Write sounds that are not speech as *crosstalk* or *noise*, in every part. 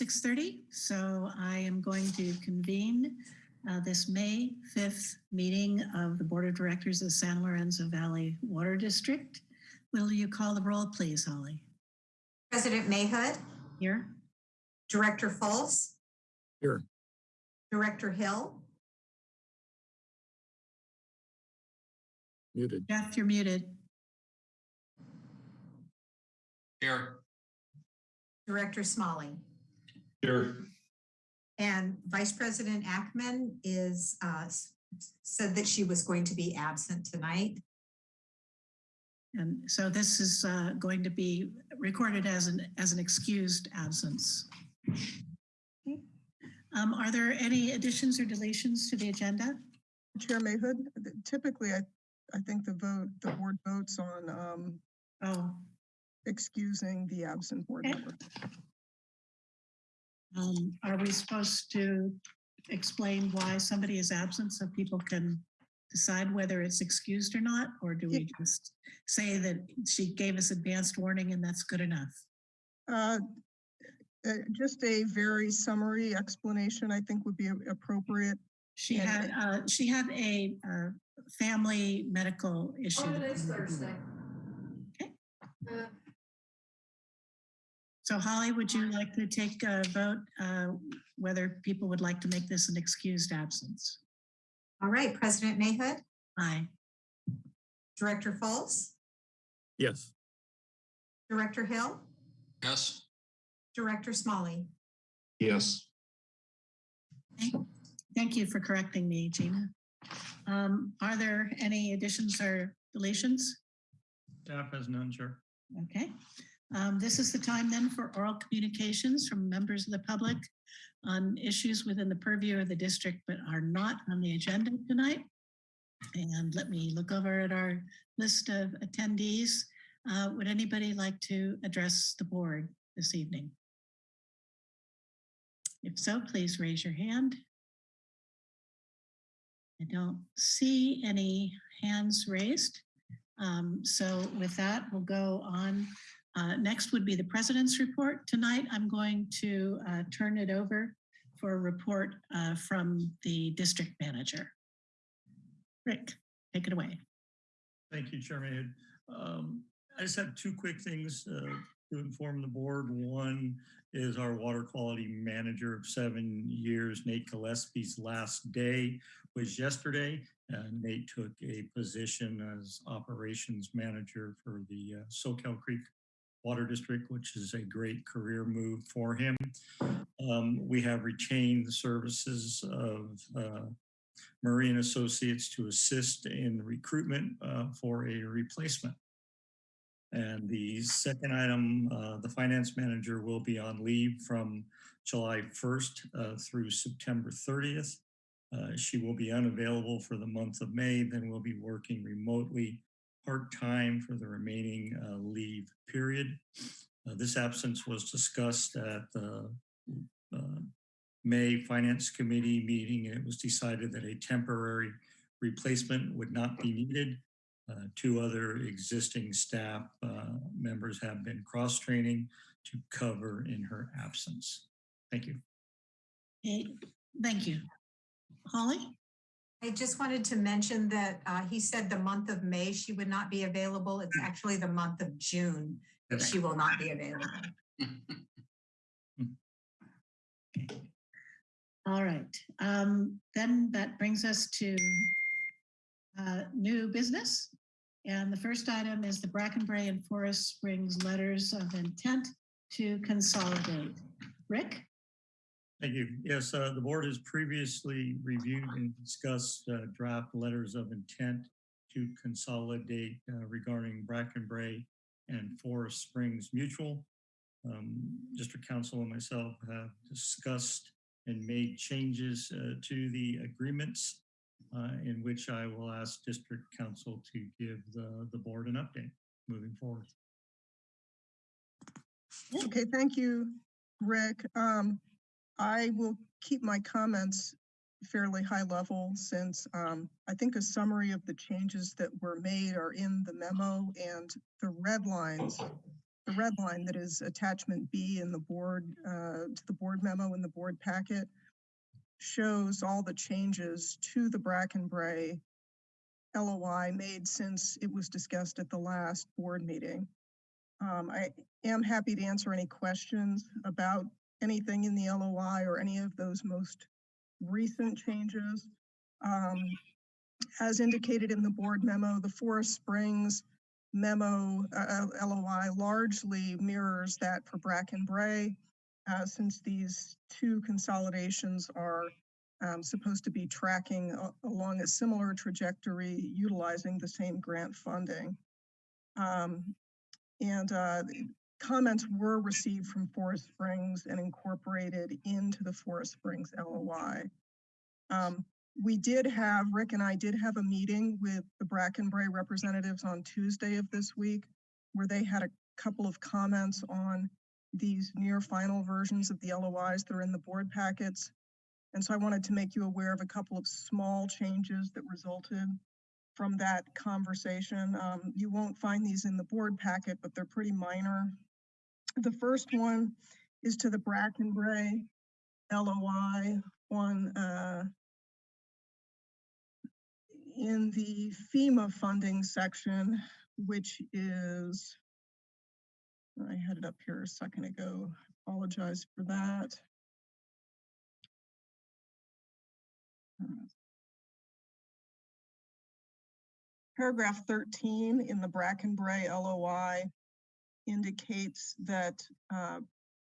6:30, so I am going to convene uh, this May 5th meeting of the Board of Directors of the San Lorenzo Valley Water District. Will you call the roll, please, Holly? President Mahood, Here? Director Fultz? Here. Director Hill, Muted. Jeff, you're muted. Here. Director Smolley, Here. and Vice President Ackman is, uh, said that she was going to be absent tonight. And so this is uh, going to be recorded as an, as an excused absence. Okay. Um, Are there any additions or deletions to the agenda? Chair Mahood, typically, I, I think the vote, the board votes on um, Oh, excusing the absent board Okay. member. Um, are we supposed to explain why somebody is absent so people can decide whether it's excused or not? Or do we just say that she gave us advanced warning and that's good enough? Uh, uh, Just a very summary explanation, I think would be appropriate. She And- had, uh, she had a, uh, family medical issue. Oh, today's Thursday. Okay. So Holly, would you like to take a vote uh, whether people would like to make this an excused absence? All right, President Mahood, Aye. Director Fultz, Yes. Director Hill, Yes. Director Smolley. Yes. Thank- Thank you for correcting me, Gina. Um, Are there any additions or deletions? Staff has none, Chair. Okay. Um, This is the time then for oral communications from members of the public on issues within the purview of the district but are not on the agenda tonight. And let me look over at our list of attendees. Uh, Would anybody like to address the board this evening? If so, please raise your hand. I don't see any hands raised. Um, So with that, we'll go on uh, Next would be the president's report. Tonight, I'm going to uh, turn it over for a report uh, from the district manager. Rick, take it away. Thank you, Chairman. Um, I just have two quick things uh, to inform the board. One is our water quality manager of seven years, Nate Gillespie's last day was yesterday. Uh, Nate took a position as operations manager for the uh, Soquel Creek Water District, which is a great career move for him. Um, we have retained the services of uh, Associates to assist in recruitment uh, for a replacement. And the second item, uh, the finance manager will be on leave from July 1st uh, through September 30th. Uh, she will be unavailable for the month of May, then we'll be working remotely part-time for the remaining uh, leave period. Uh, This absence was discussed at the uh, May Finance Committee meeting, and it was decided that a temporary replacement would not be needed. Uh, Two other existing staff uh, members have been cross-training to cover in her absence. Thank you. Okay, thank you. Holly? I just wanted to mention that uh, he said the month of May she would not be available. It's actually the month of June that she will not be available. *laughs* All right, um, then that brings us to uh, new business. And the first item is the Bracken Brae and Forest Springs letters of intent to consolidate. Rick? Thank you. Yes, uh, the board has previously reviewed and discussed uh, draft letters of intent to consolidate uh, regarding Bracken Brae and Forest Springs Mutual. Um, District Counsel and myself have discussed and made changes uh, to the agreements uh, in which I will ask District Counsel to give the, the board an update moving forward. Okay, thank you, Rick. Um, I will keep my comments fairly high level since um, I think a summary of the changes that were made are in the memo and the red lines the red line that is attachment B in the board, uh, to the board memo in the board packet shows all the changes to the Bracken Brae LOI made since it was discussed at the last board meeting. Um, I am happy to answer any questions about anything in the LOI or any of those most recent changes. Um, as indicated in the board memo, the Forest Springs memo, uh, LOI largely mirrors that for Bracken Brae, uh, since these two consolidations are um, supposed to be tracking along a similar trajectory, utilizing the same grant funding. Um, and uh, comments were received from Forest Springs and incorporated into the Forest Springs LOI. Um, we did have, Rick and I did have a meeting with the Bracken Brae representatives on Tuesday of this week, where they had a couple of comments on these near final versions of the LOIs that are in the board packets. And so I wanted to make you aware of a couple of small changes that resulted from that conversation. Um, you won't find these in the board packet, but they're pretty minor. The first one is to the Bracken Brae LOI on, uh, in the FEMA funding section, which is, I had it up here a second ago, apologize for that. Paragraph 13 in the Bracken Brae LOI indicates that uh,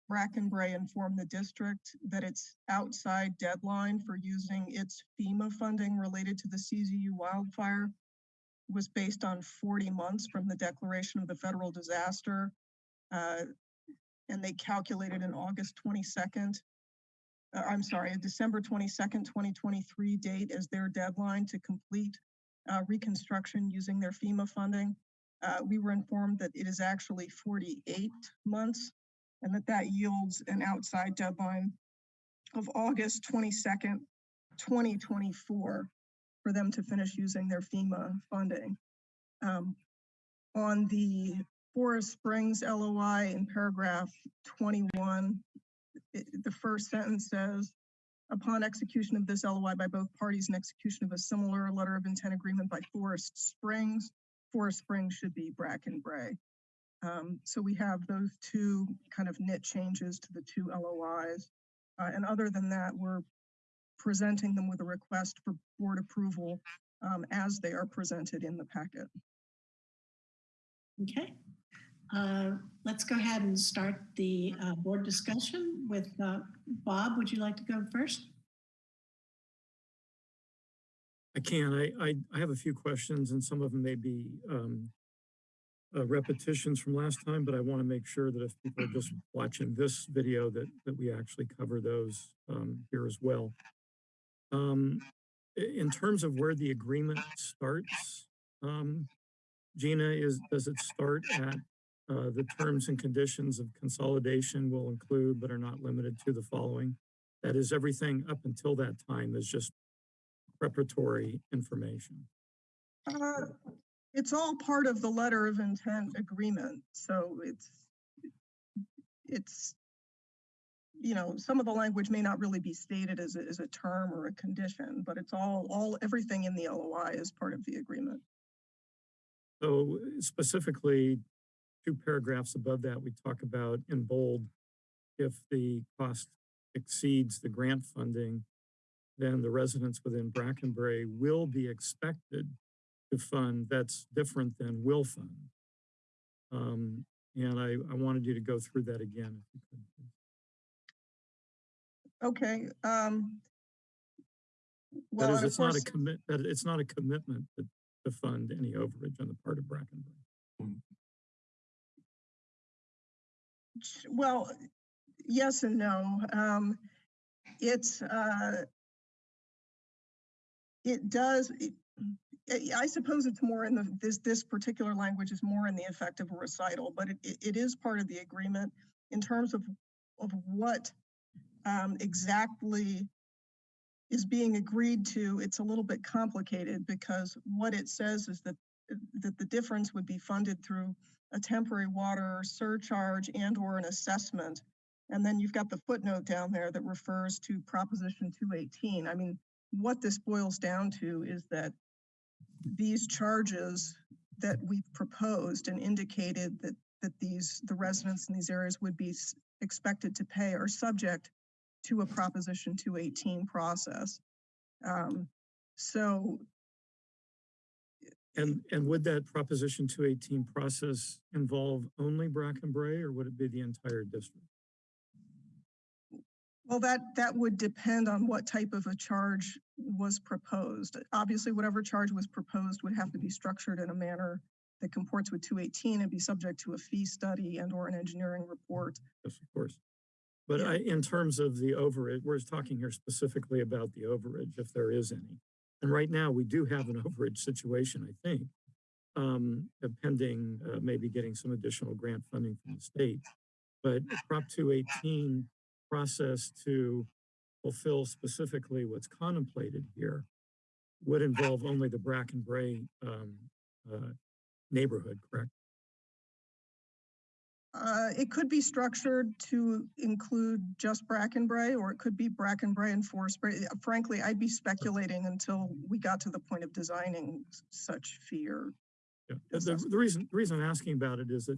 Bracken Brae informed the district that its outside deadline for using its FEMA funding related to the CZU wildfire was based on 40 months from the declaration of the federal disaster. uh, And they calculated an August 22nd, uh, I'm sorry, a December 22nd, 2023 date as their deadline to complete uh, reconstruction using their FEMA funding. Uh, We were informed that it is actually 48 months and that that yields an outside deadline of August 22nd, 2024 for them to finish using their FEMA funding. Um, On the Forest Springs LOI in paragraph 21, it- the first sentence says, upon execution of this LOI by both parties and execution of a similar letter of intent agreement by Forest Springs, Forest Spring should be Bracken Brae. Um, so we have those two kind of knit changes to the two LOIs. Uh, and other than that, we're presenting them with a request for board approval um, as they are presented in the packet. Okay. Uh, Let's go ahead and start the uh, board discussion with uh, Bob. Would you like to go first? I can. I, I, I have a few questions and some of them may be um, uh, repetitions from last time, but I want to make sure that if people are just *clears throat* watching this video that, that we actually cover those um, here as well. Um, in terms of where the agreement starts, um, Gina, is, does it start at uh, the terms and conditions of consolidation will include but are not limited to the following? That is, everything up until that time is just preparatory information. Uh, It's all part of the letter of intent agreement, so it's, it's, you know, some of the language may not really be stated as a, as a term or a condition, but it's all, all, everything in the LOI is part of the agreement. So specifically, two paragraphs above that, we talk about in bold, if the cost exceeds the grant funding, then the residents within Brackenbury will be expected to fund. That's different than will fund. Um, and I, I wanted you to go through that again. if you could. Okay, um. Well, is, and of it's not a commit, that it's not a commitment to, to fund any overage on the part of Brackenbury. well, yes and no. Um, it's, uh, it does, it- I suppose it's more in the, this, this particular language is more in the effect of a recital, but it, it it is part of the agreement in terms of, of what um, exactly is being agreed to. It's a little bit complicated because what it says is that, that the difference would be funded through a temporary water surcharge and or an assessment. And then you've got the footnote down there that refers to Proposition 218. I mean, what this boils down to is that these charges that we've proposed and indicated that, that these, the residents in these areas would be expected to pay are subject to a Proposition 218 process. Um, So And, and would that Proposition 218 process involve only Bracken Brae or would it be the entire district? Well, that, that would depend on what type of a charge was proposed. Obviously, whatever charge was proposed would have to be structured in a manner that comports with 218 and be subject to a fee study and or an engineering report. Yes, of course. But Yeah. I, in terms of the overage, we're talking here specifically about the overage, if there is any. And right now, we do have an *laughs* overage situation, I think, um, uh, pending, uh, maybe getting some additional grant funding from the state. But Prop two eighteen process to fulfill specifically what's contemplated here would involve only the Bracken Brae, um, uh, neighborhood, correct? Uh, it could be structured to include just Bracken Brae, or it could be Bracken Brae and Forest Bray. Uh, Frankly, I'd be speculating until we got to the point of designing such fear. Yeah, the, the the reason, the reason I'm asking about it is that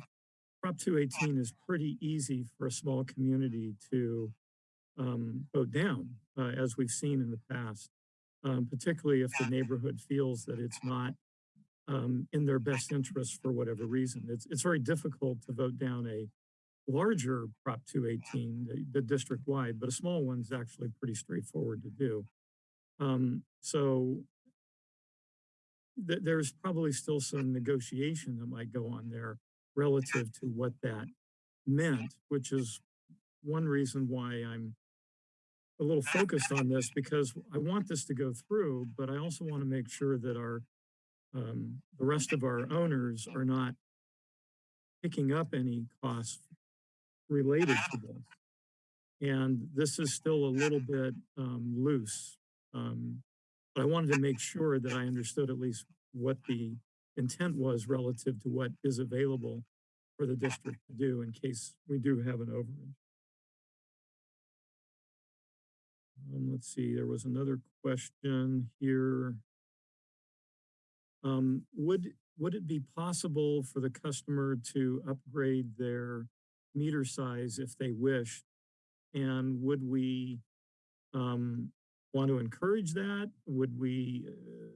Prop two eighteen is pretty easy for a small community to um, vote down, uh, as we've seen in the past. Um, particularly if the neighborhood feels that it's not um, in their best interest for whatever reason. It's, it's very difficult to vote down a larger Prop two eighteen, the, the district-wide, but a small one's actually pretty straightforward to do. Um, so th- there's probably still some negotiation that might go on there relative to what that meant, which is one reason why I'm a little focused on this because I want this to go through, but I also want to make sure that our um, the rest of our owners are not picking up any costs related to this. And this is still a little bit um, loose. Um, but I wanted to make sure that I understood at least what the intent was relative to what is available for the district to do in case we do have an overage. Um, let's see, there was another question here. Um, would, would it be possible for the customer to upgrade their meter size if they wished? And would we, um, want to encourage that? Would we, uh,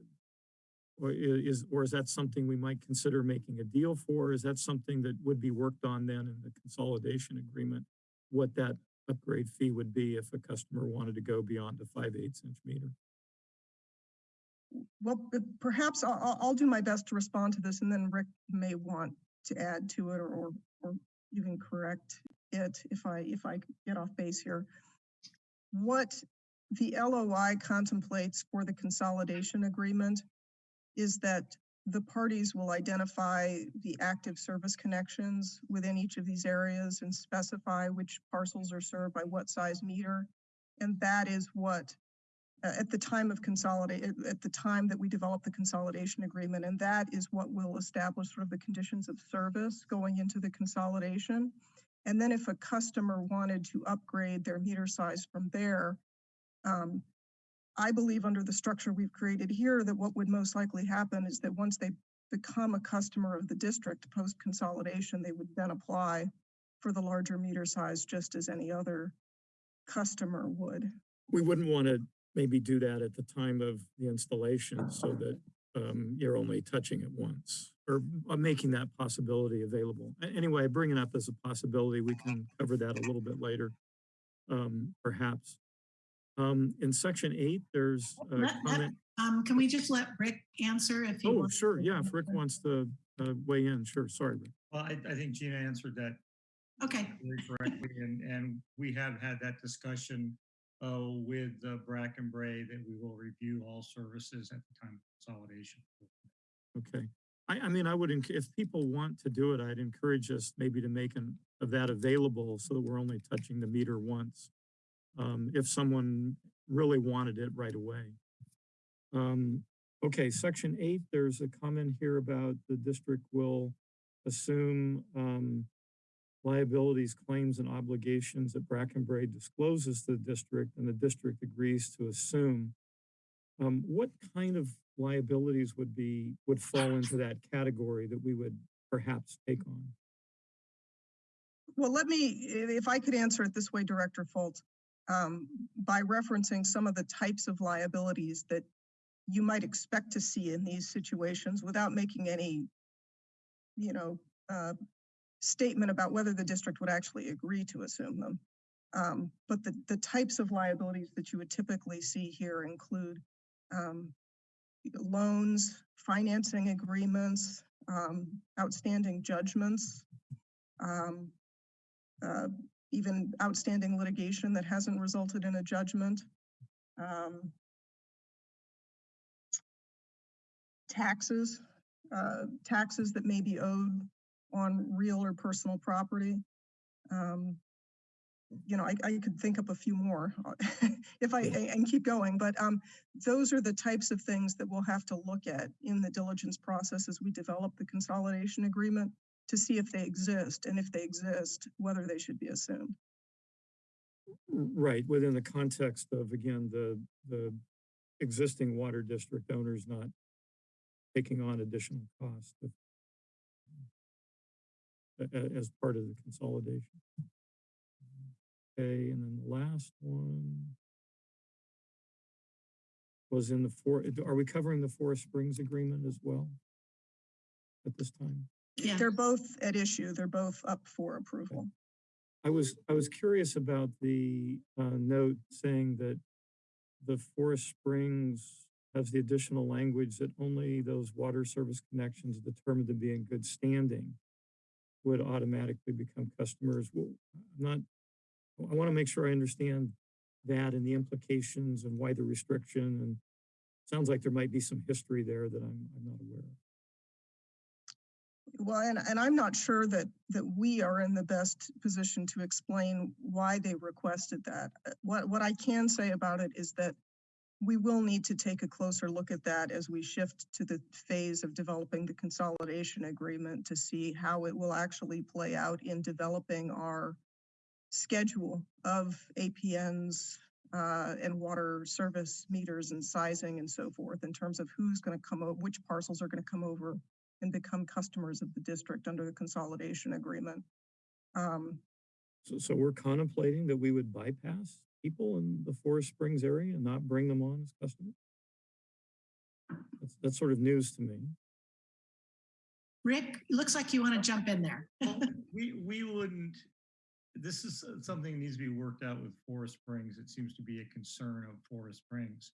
or is, or is that something we might consider making a deal for? Is that something that would be worked on then in the consolidation agreement? What that upgrade fee would be if a customer wanted to go beyond a five eighths inch meter? Well, perhaps I'll, I'll, do my best to respond to this and then Rick may want to add to it or, or, or even correct it if I, if I get off base here. What the LOI contemplates for the consolidation agreement is that the parties will identify the active service connections within each of these areas and specify which parcels are served by what size meter. And that is what uh, at the time of consolidate, at, the time that we develop the consolidation agreement, and that is what will establish sort of the conditions of service going into the consolidation. And then if a customer wanted to upgrade their meter size from there, um, I believe under the structure we've created here, that what would most likely happen is that once they become a customer of the district post consolidation, they would then apply for the larger meter size, just as any other customer would. We wouldn't want to maybe do that at the time of the installation so that um, you're only touching it once or uh, making that possibility available. Anyway, bringing up as a possibility, we can cover that a little bit later, um, perhaps. Um, in section eight, there's a Let- let- Um, can we just let Rick answer if he Oh, wants? sure. to Yeah, if Rick wants to uh, weigh in, sure. Sorry, Rick. Well, I, I think Gina answered that Okay, very correctly, and, and we have had that discussion uh, with uh, Bracken Brae that we will review all services at the time of consolidation. Okay. I, I mean, I would, enc- if people want to do it, I'd encourage us maybe to make an, of that available so that we're only touching the meter once. Um, if someone really wanted it right away. Um, okay, section eight, there's a comment here about the district will assume um, liabilities, claims, and obligations that Bracken Brae discloses to the district and the district agrees to assume. Um, what kind of liabilities would be, would fall into that category that we would perhaps take on? Well, let me, if I could answer it this way, Director Folt, um, by referencing some of the types of liabilities that you might expect to see in these situations without making any, you know, uh, statement about whether the district would actually agree to assume them. Um, but the, the types of liabilities that you would typically see here include um, loans, financing agreements, um, outstanding judgments, um, uh, even outstanding litigation that hasn't resulted in a judgment. Um, taxes, uh, taxes that may be owed on real or personal property. Um, you know, I, I could think up a few more *laughs* if I, and keep going, but, um, those are the types of things that we'll have to look at in the diligence process as we develop the consolidation agreement to see if they exist, and if they exist, whether they should be assumed. Right, within the context of, again, the, the existing water district owners not taking on additional costs as part of the consolidation. Okay, and then the last one was in the four, are we covering the Forest Springs agreement as well at this time? Yeah. They're both at issue, they're both up for approval. I was, I was curious about the uh, note saying that the Forest Springs has the additional language that only those water service connections determined to be in good standing would automatically become customers. Well, I'm not, I want to make sure I understand that and the implications and why the restriction and sounds like there might be some history there that I'm, I'm not aware of. Well, and, and I'm not sure that, that we are in the best position to explain why they requested that. Uh, What, what I can say about it is that we will need to take a closer look at that as we shift to the phase of developing the consolidation agreement to see how it will actually play out in developing our schedule of APNs uh, and water service meters and sizing and so forth in terms of who's going to come over, which parcels are going to come over and become customers of the district under the consolidation agreement. Um, So, so we're contemplating that we would bypass people in the Forest Springs area and not bring them on as customers? That's, that's sort of news to me. Rick, looks like you want to jump in there. Well, We, we wouldn't, this is something that needs to be worked out with Forest Springs. It seems to be a concern of Forest Springs.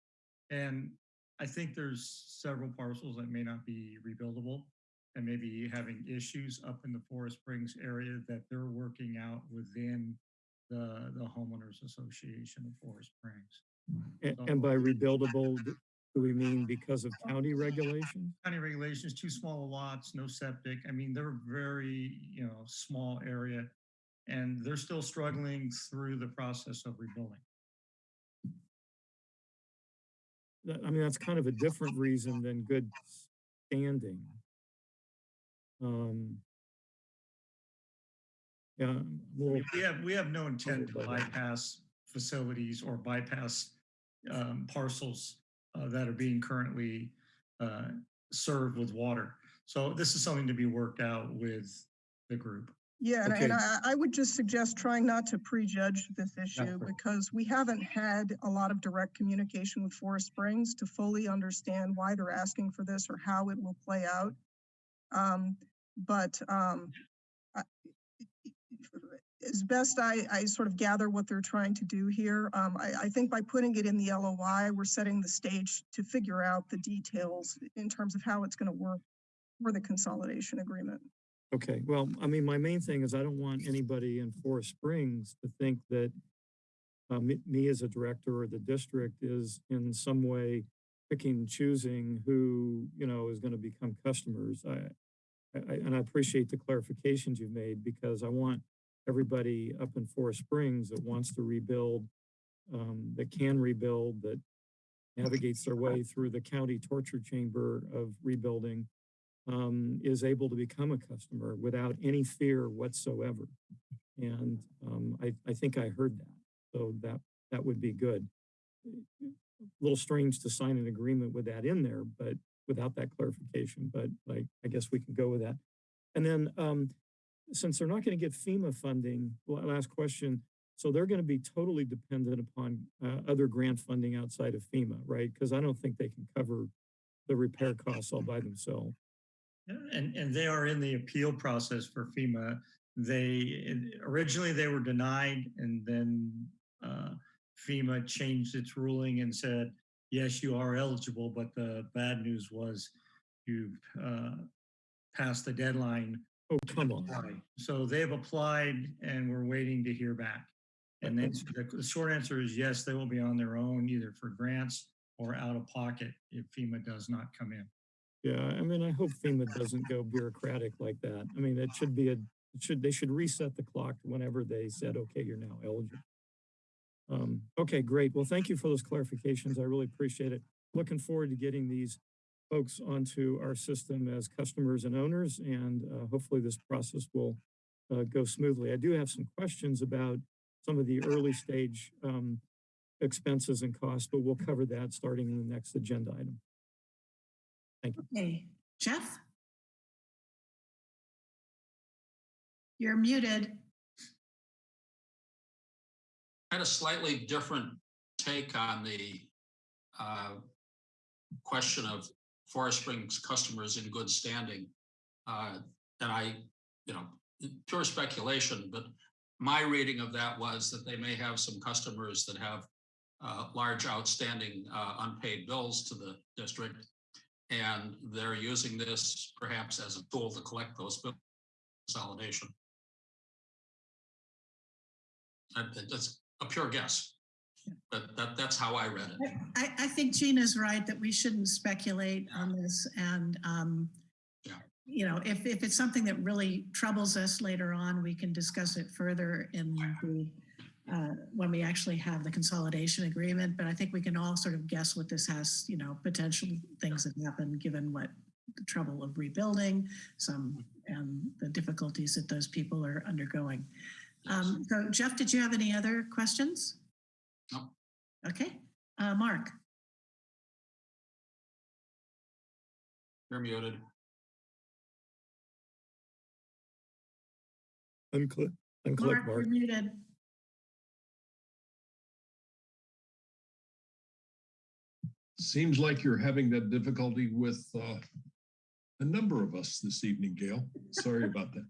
And I think there's several parcels that may not be rebuildable and maybe having issues up in the Forest Springs area that they're working out within the, the homeowners association of Forest Springs. And, and by rebuildable, do we mean because of county regulations? County regulations, too small lots, no septic. I mean, they're very, you know, small area. And they're still struggling through the process of rebuilding. I mean, that's kind of a different reason than good standing. Um. Yeah, I'm a I little, mean, We have, we have no intent to Puzzled by that. bypass facilities or bypass um, parcels uh, that are being currently uh, served with water. So this is something to be worked out with the group. Yeah, and, and Okay. I, I would just suggest trying not to prejudge this issue sure. because we haven't had a lot of direct communication with Forest Springs to fully understand why they're asking for this or how it will play out. Um, but, um, I- as best I, I sort of gather what they're trying to do here, um, I, I think by putting it in the LOI, we're setting the stage to figure out the details in terms of how it's gonna work for the consolidation agreement. okay, well, I mean, my main thing is I don't want anybody in Forest Springs to think that uh, me, me as a director or the district is in some way picking choosing who, you know, is going to become customers. I, I, and I appreciate the clarifications you've made because I want everybody up in Forest Springs that wants to rebuild, um, that can rebuild, that navigates their way through the county torture chamber of rebuilding, um, is able to become a customer without any fear whatsoever. And um, I, I think I heard that. So that, that would be good. A little strange to sign an agreement with that in there, but without that clarification, but like, I guess we can go with that. And then, um, since they're not going to get FEMA funding, last question. So they're going to be totally dependent upon uh, other grant funding outside of FEMA, right? Because I don't think they can cover the repair costs all by themselves. And, and they are in the appeal process for FEMA. They, originally they were denied and then uh, FEMA changed its ruling and said, yes, you are eligible, but the bad news was you've uh, passed the deadline. Oh, come on. So they've applied and we're waiting to hear back. And then the- the short answer is yes, they will be on their own, either for grants or out of pocket if FEMA does not come in. Yeah, I mean, I hope FEMA doesn't go bureaucratic like that. I mean, it should be a, should, they should reset the clock whenever they said, okay, you're now eligible. Um, okay, great. Well, thank you for those clarifications. I really appreciate it. Looking forward to getting these folks onto our system as customers and owners, and uh, hopefully this process will uh, go smoothly. I do have some questions about some of the early stage um, expenses and costs, but we'll cover that starting in the next agenda item. Thank you. Okay, Jeff? You're muted. Had a slightly different take on the uh, question of Forest Springs customers in good standing. Uh, And I, you know, pure speculation, but my reading of that was that they may have some customers that have uh, large outstanding uh, unpaid bills to the district. And they're using this perhaps as a tool to collect those bill consolidation. That's a pure guess, but that, that's how I read it. I, I think Gina's right that we shouldn't speculate on this and, um, Yeah. you know, if, if it's something that really troubles us later on, we can discuss it further in the, uh, when we actually have the consolidation agreement, but I think we can all sort of guess what this has, you know, potential things that happen, given what the trouble of rebuilding, some, and the difficulties that those people are undergoing. Um, so Jeff, did you have any other questions? No. Okay, uh, Mark? You're muted. Unclick, unclick, Mark, Mark. you're muted. Seems like you're having that difficulty with uh, a number of us this evening, Gail. Sorry about that.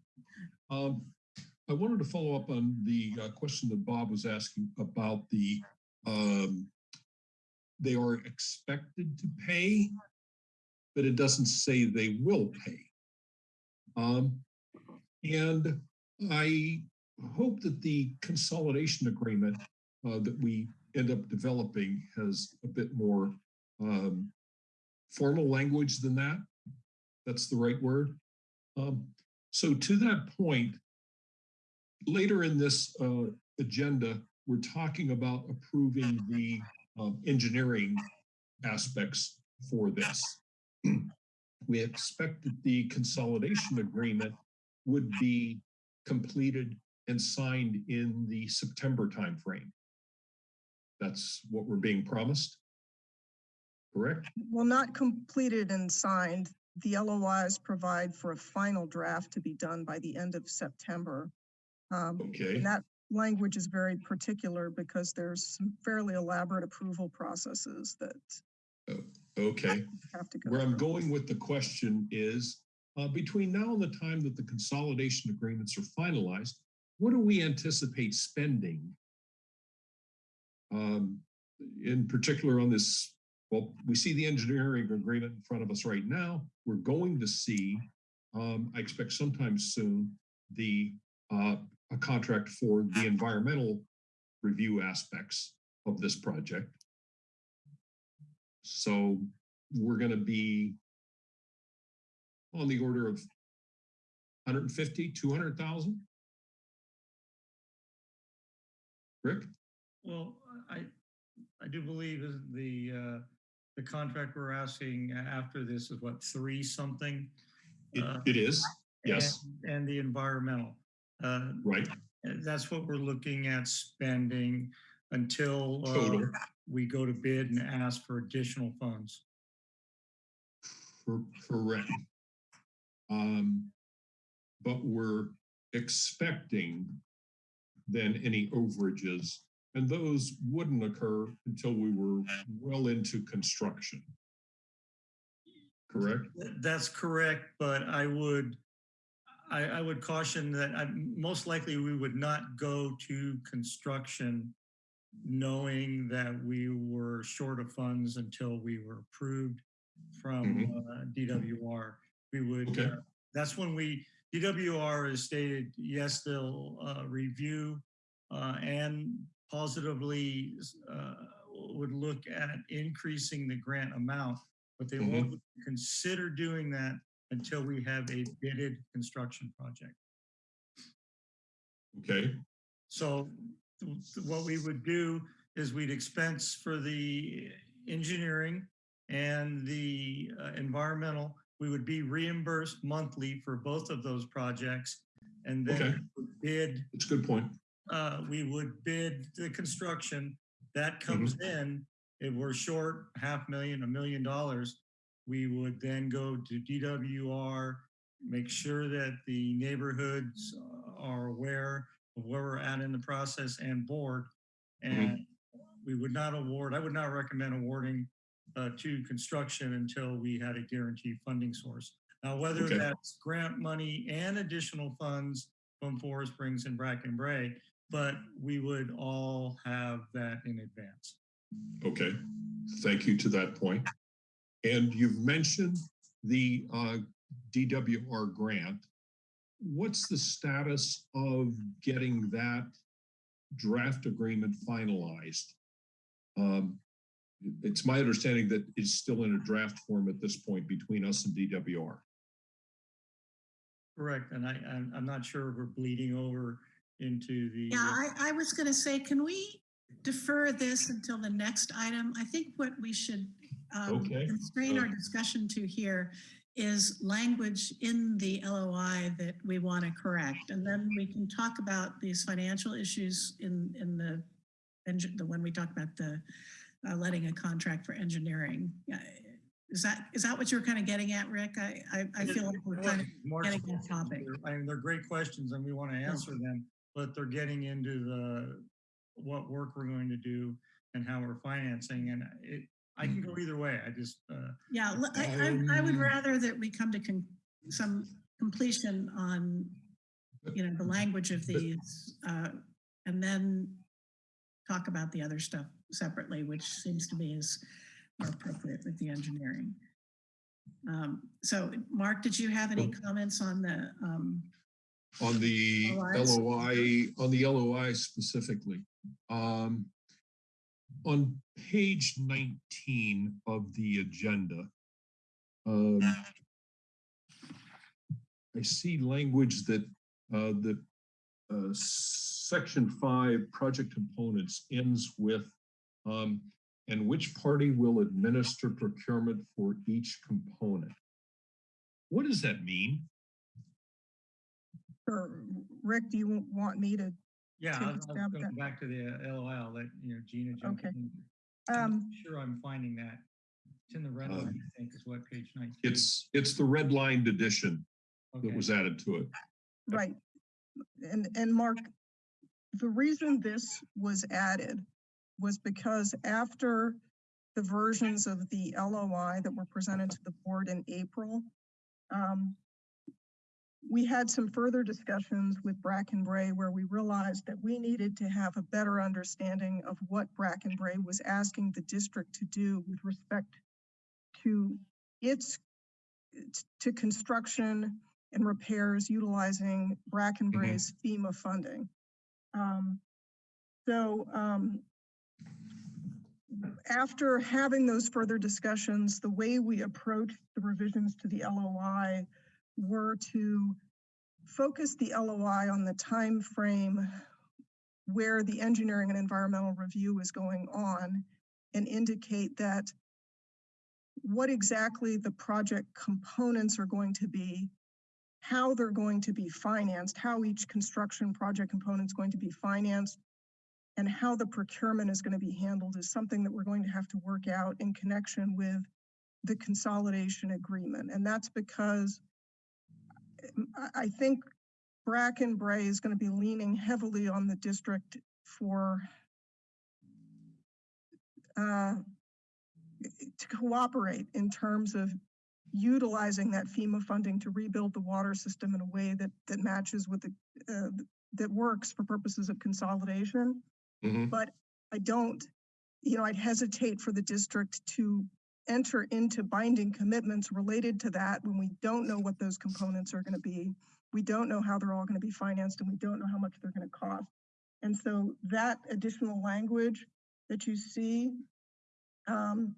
Um, I wanted to follow up on the uh, question that Bob was asking about the um, they are expected to pay, but it doesn't say they will pay. Um, and I hope that the consolidation agreement uh, that we end up developing has a bit more um, formal language than that. That's the right word. Um, so to that point, later in this uh, agenda, we're talking about approving the um, engineering aspects for this. *clears throat* we expect that the consolidation agreement would be completed and signed in the September timeframe. That's what we're being promised. Correct? Well, not completed and signed. The LOIs provide for a final draft to be done by the end of September. Um, Okay. And that language is very particular because there's some fairly elaborate approval processes that Okay. have to go. Where I'm through. going with the question is, uh, between now and the time that the consolidation agreements are finalized, what do we anticipate spending? Um, in particular on this, well, we see the engineering agreement in front of us right now. We're going to see, um, I expect sometime soon, the, uh, a contract for the environmental review aspects of this project. So we're going to be on the order of 150, 200,000. Rick? Well, I, I do believe the, uh, the contract we're asking after this is what, three something? It, Uh, it is, yes, and- And the environmental. Uh, right, that's what we're looking at spending until uh, we go to bid and ask for additional funds. cor- correct. Um, but we're expecting then any overages, and those wouldn't occur until we were well into construction. Correct? That's correct, but I would, I, I would caution that I, most likely we would not go to construction knowing that we were short of funds until we were approved from uh, DWR. We would, Okay. uh, that's when we, DWR has stated, yes, they'll uh, review uh, and positively uh, would look at increasing the grant amount, but they won't consider doing that until we have a bidded construction project. Okay, So what we would do is we'd expense for the engineering and the uh, environmental. We would be reimbursed monthly for both of those projects. And Okay. then bid, that's a good point. uh, we would bid the construction. That comes in, if we're short half million, a million dollars, we would then go to DWR, make sure that the neighborhoods uh, are aware of where we're at in the process and board. And we would not award, I would not recommend awarding uh, to construction until we had a guaranteed funding source. Now, whether Okay. that's grant money and additional funds from Forest Springs and Bracken Brae, but we would all have that in advance. Okay, thank you to that point. And you've mentioned the uh, DWR grant. What's the status of getting that draft agreement finalized? Um, It's my understanding that it's still in a draft form at this point between us and DWR. Correct, and I, I'm, I'm not sure we're bleeding over into the. Yeah, I, I was gonna say, can we defer this until the next item? I think what we should um, Okay. constrain our discussion to here is language in the LOI that we want to correct. And then we can talk about these financial issues in, in the, the, when we talk about the uh, letting a contract for engineering. Is that, is that what you're kind of getting at, Rick? I, I, I feel like we're kind of Mark's getting off questions topic. are- I mean, they're great questions and we want to answer them, but they're getting into the, what work we're going to do and how we're financing and it, I can go either way. I just, uh, Yeah, I would Um, rather that we come to con- some completion on, you know, the language of these, uh, and then talk about the other stuff separately, which seems to me is more appropriate with the engineering. Um, so, Mark, did you have any comments on the, um, On the LOIs? LOI, on the LOI specifically. Um, on page nineteen of the agenda, um, I see language that, uh, that, uh, section five, project components ends with, um, and which party will administer procurement for each component? What does that mean? Or, Rick, do you want me to, yeah, Take a I'll- I'll stab go at- back to the uh, LOI, let, you know, Gina jump Okay. in. I'm um, Sure, I'm finding that. It's in the red Um, line, I think, is what page nineteen. It's, it's the redlined edition that Okay. was added to it. right. And, and Mark, the reason this was added was because after the versions of the LOI that were presented to the board in April, um, we had some further discussions with Bracken Brae where we realized that we needed to have a better understanding of what Bracken Brae was asking the district to do with respect to its, to construction and repairs utilizing Bracken Mhm. Bray's FEMA funding. Um, so, um, after having those further discussions, the way we approached the revisions to the LOI were to focus the LOI on the time frame where the engineering and environmental review is going on and indicate that what exactly the project components are going to be, how they're going to be financed, how each construction project component is going to be financed, and how the procurement is going to be handled is something that we're going to have to work out in connection with the consolidation agreement. And that's because I, think Bracken Brae is going to be leaning heavily on the district for uh, to cooperate in terms of utilizing that FEMA funding to rebuild the water system in a way that that matches with the uh, that works for purposes of consolidation. Mhm. But I don't, you know, I'd hesitate for the district to enter into binding commitments related to that when we don't know what those components are going to be. We don't know how they're all going to be financed and we don't know how much they're going to cost. And so that additional language that you see um,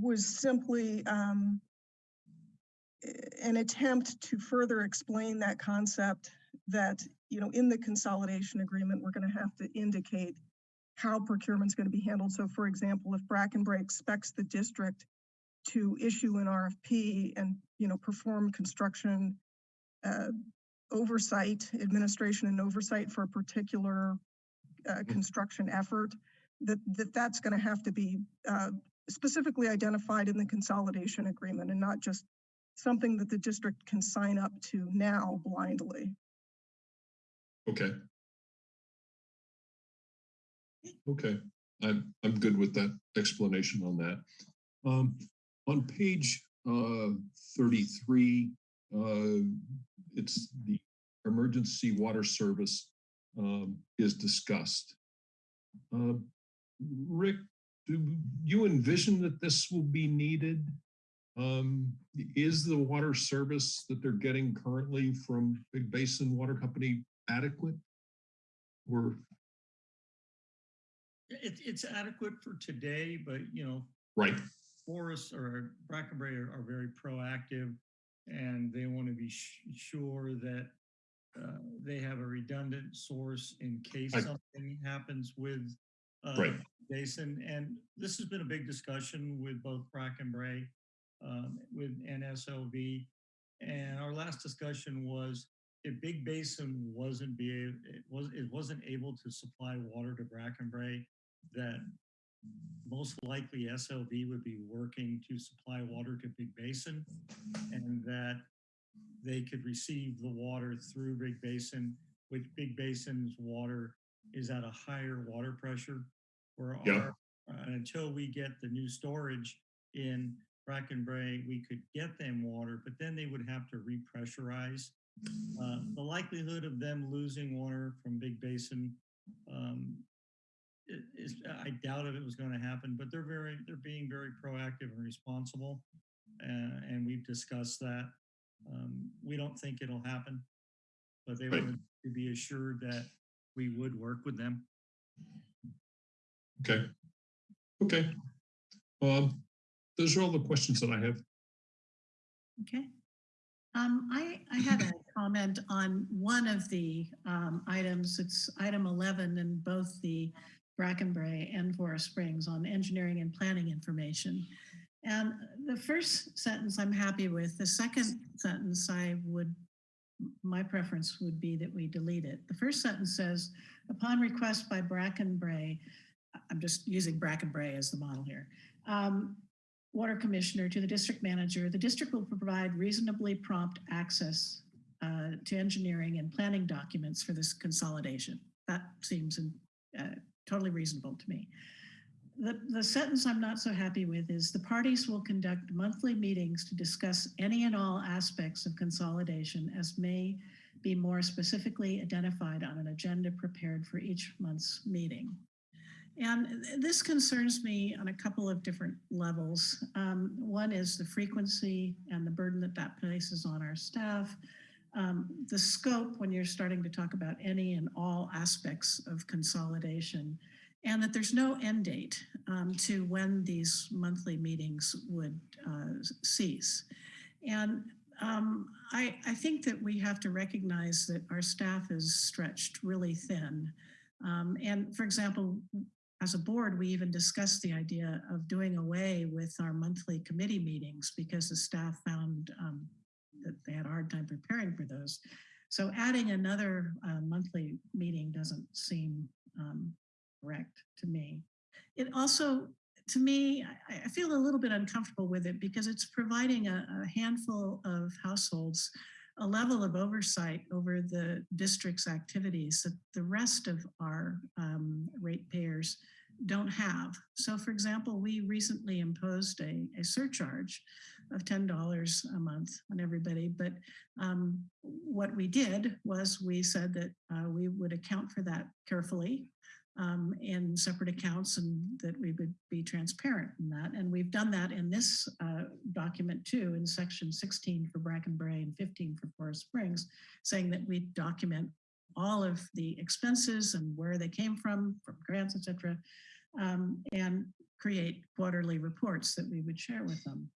was simply um, an attempt to further explain that concept that, you know, in the consolidation agreement, we're going to have to indicate how procurement's going to be handled. So for example, if Bracken Brae expects the district to issue an RFP and, you know, perform construction uh, oversight, administration and oversight for a particular uh, construction effort, that, that that's going to have to be uh, specifically identified in the consolidation agreement and not just something that the district can sign up to now blindly. Okay. Okay, I'm, I'm good with that explanation on that. Um, on page, uh, thirty-three, uh, it's the emergency water service, um, is discussed. Um, Rick, do you envision that this will be needed? Um, is the water service that they're getting currently from Big Basin Water Company adequate? Or, It, it's adequate for today, but you know, right, Forest or Bracken Brae are, are very proactive and they want to be sh- sure that uh, they have a redundant source in case I- something happens with uh, Right. Basin. And this has been a big discussion with both Bracken Brae, um, with NSOV. And our last discussion was if Big Basin wasn't be, it was, it wasn't able to supply water to Bracken Brae, that most likely SLV would be working to supply water to Big Basin and that they could receive the water through Big Basin, which Big Basin's water is at a higher water pressure. Where Yeah. our, uh, until we get the new storage in Bracken Brae, we could get them water, but then they would have to repressurize. Uh, the likelihood of them losing water from Big Basin um, is, I doubt if it was going to happen, but they're very, they're being very proactive and responsible. Uh, and we've discussed that. Um, we don't think it'll happen, but they Right. wanted to be assured that we would work with them. okay. Okay. Um, those are all the questions that I have. Okay. Um, I, I had a *clears throat* comment on one of the um, items. It's item 11 in both the Bracken Brae and Forest Springs on engineering and planning information. And the first sentence I'm happy with. The second sentence I would, my preference would be that we delete it. The first sentence says, upon request by Bracken Brae, I'm just using Bracken Brae as the model here. Um, water commissioner to the district manager, the district will provide reasonably prompt access uh, to engineering and planning documents for this consolidation. That seems uh, totally reasonable to me. The, the sentence I'm not so happy with is the parties will conduct monthly meetings to discuss any and all aspects of consolidation as may be more specifically identified on an agenda prepared for each month's meeting. And this concerns me on a couple of different levels. Um, one is the frequency and the burden that that places on our staff. Um, the scope when you're starting to talk about any and all aspects of consolidation and that there's no end date um, to when these monthly meetings would uh, cease. And um, I, I think that we have to recognize that our staff is stretched really thin. Um, and for example, as a board, we even discussed the idea of doing away with our monthly committee meetings because the staff found um, they had a hard time preparing for those. So adding another uh, monthly meeting doesn't seem um, correct to me. It also, to me, I, I feel a little bit uncomfortable with it because it's providing a, a handful of households a level of oversight over the district's activities that the rest of our um, ratepayers don't have. So for example, we recently imposed a, a surcharge of $10 a month on everybody. But um, what we did was we said that uh, we would account for that carefully um, in separate accounts and that we would be transparent in that. And we've done that in this uh, document too, in section 16 for Bracken Brae and 15 for Forest Springs, saying that we document all of the expenses and where they came from, from grants, et cetera, um, and create quarterly reports that we would share with them.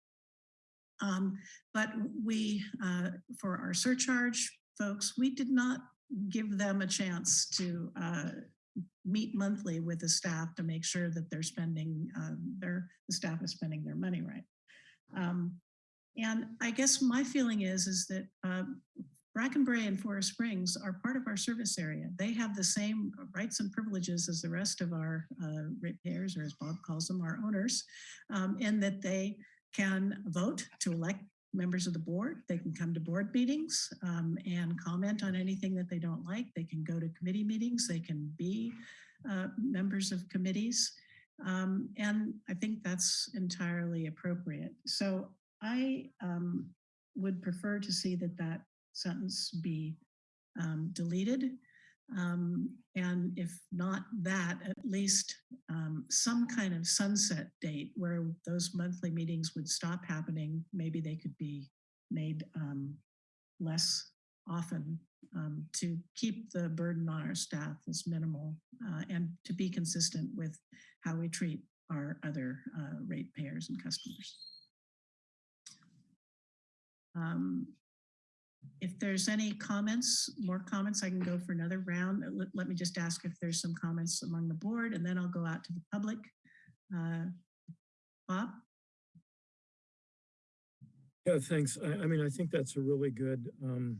Um, but we, uh, for our surcharge folks, we did not give them a chance to uh, meet monthly with the staff to make sure that they're spending um, their the staff is spending their money right. Um, and I guess my feeling is is that um, Bracken Brae and Forest Springs are part of our service area. They have the same rights and privileges as the rest of our uh, ratepayers, or as Bob calls them, our owners, um, that they can vote to elect members of the board. They can come to board meetings um, and comment on anything that they don't like. They can go to committee meetings. They can be uh, members of committees. Um, and I think that's entirely appropriate. So I um, would prefer to see that that sentence be um, deleted. Um, and if not that, at least um, some kind of sunset date where those monthly meetings would stop happening. Maybe they could be made um, less often um, to keep the burden on our staff as minimal uh, and to be consistent with how we treat our other uh, ratepayers and customers. Um, if there's any comments, more comments, I can go for another round. Let, let me just ask if there's some comments among the board and then I'll go out to the public. Uh, Bob? Yeah, thanks. I, I mean, I think that's a really good, um,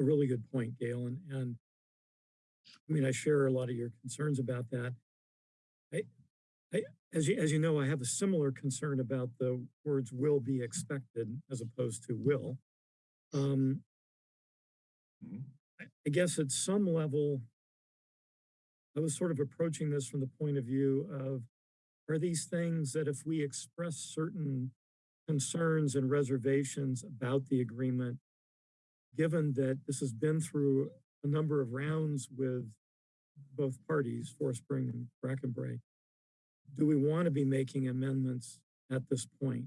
a really good point, Gail. And, and I mean, I share a lot of your concerns about that. I, I, as you, as you know, I have a similar concern about the words will be expected as opposed to will. Um, Mhm. I, guess at some level, I was sort of approaching this from the point of view of, are these things that if we express certain concerns and reservations about the agreement, given that this has been through a number of rounds with both parties, Forest Spring and Bracken Brae, do we want to be making amendments at this point?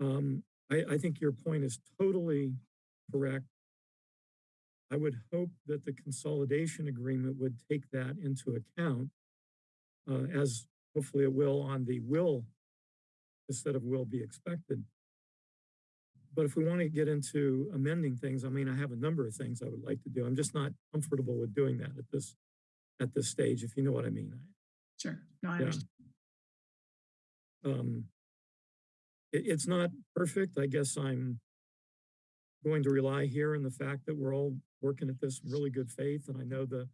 Um, I, I think your point is totally correct. I would hope that the consolidation agreement would take that into account, uh, as hopefully it will on the will instead of will be expected. But if we want to get into amending things, I mean, I have a number of things I would like to do. I'm just not comfortable with doing that at this at this stage, if you know what I mean. Sure. No, I Yeah. understand. Um, it, it's not perfect. I guess I'm going to rely here on the fact that we're all working at this really good faith. And I know the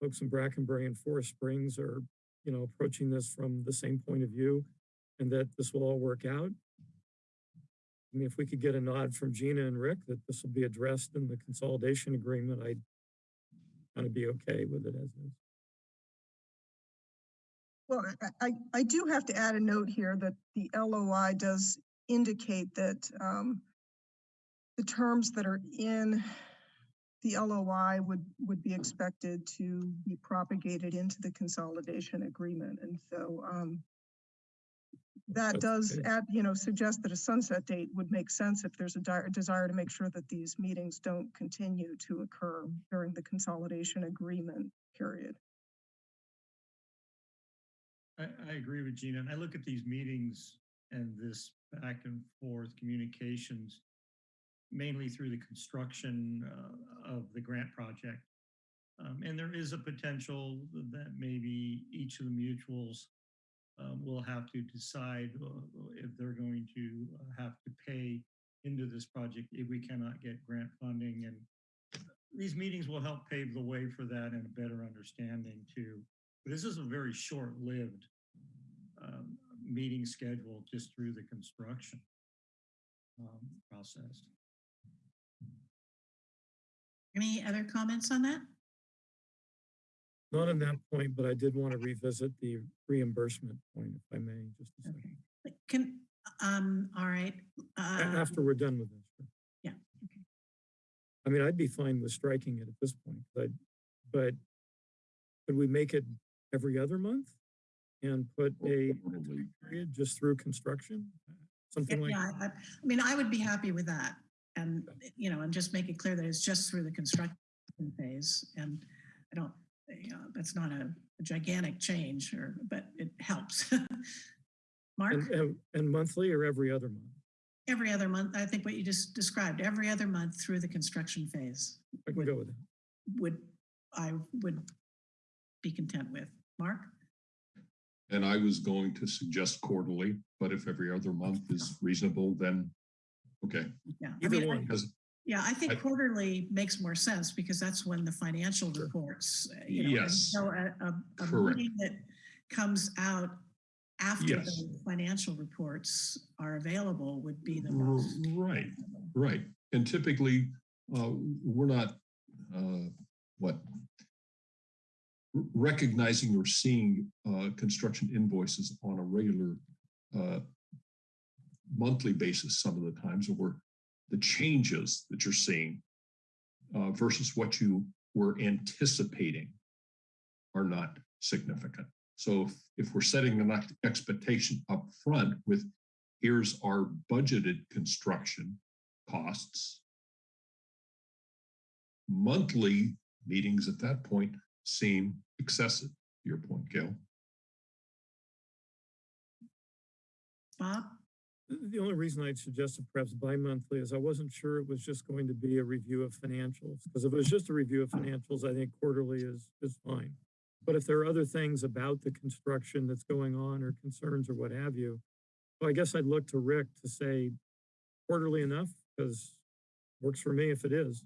folks in Bracken Brae and Forest Springs are, you know, approaching this from the same point of view and that this will all work out. I mean, if we could get a nod from Gina and Rick that this will be addressed in the consolidation agreement, I'd kind of be okay with it as is. Well, I, I, do have to add a note here that the LOI does indicate that um, the terms that are in the LOI would, would be expected to be propagated into the consolidation agreement. And so um, that That's does add, you know, suggest that a sunset date would make sense if there's a dire- desire to make sure that these meetings don't continue to occur during the consolidation agreement period. I, I agree with Gina. And I look at these meetings and this back and forth communications mainly through the construction uh, of the grant project. Um, and there is a potential that maybe each of the mutuals um, will have to decide uh, if they're going to have to pay into this project if we cannot get grant funding. And these meetings will help pave the way for that and a better understanding too. But this is a very short-lived um, meeting schedule just through the construction um, process. Any other comments on that? Not on that point, but I did want to revisit the reimbursement point, if I may, just a second, Okay. Can, um, all right. Uh, after we're done with this. Yeah, okay. I mean, I'd be fine with striking it at this point, but, but could we make it every other month? And put oh, a a time period just through construction? Uh, something like, Yeah, I, I I mean, I would be happy with that. And, you know, and just make it clear that it's just through the construction phase. And I don't, you know, that's not a a gigantic change or, but it helps. *laughs* Mark, and, and- and monthly or every other month? every other month, I think what you just described, every other month through the construction phase I can go with that. would, I would be content with. Mark? And I was going to suggest quarterly, but if every other month is reasonable, then, okay. Yeah. I Either mean, I- one. Because, Yeah, I I- think quarterly makes more sense because that's when the financial reports, you know. Yes, So a, a, a meeting that comes out after Yes. the financial reports are available would be the most. right, right. And typically, uh, we're not, uh, what? Recognizing or seeing, uh, construction invoices on a regular, uh, monthly basis some of the times, or the changes that you're seeing uh, versus what you were anticipating are not significant. So if, if we're setting an expectation up front with here's our budgeted construction costs. Monthly meetings at that point seem excessive, to your point, Gail. Bob? The the only reason I'd suggested perhaps bi-monthly is I wasn't sure it was just going to be a review of financials. Because if it was just a review of financials, I think quarterly is, is fine. But if there are other things about the construction that's going on or concerns or what have you, well, I guess I'd look to Rick to say quarterly enough, because works for me if it is.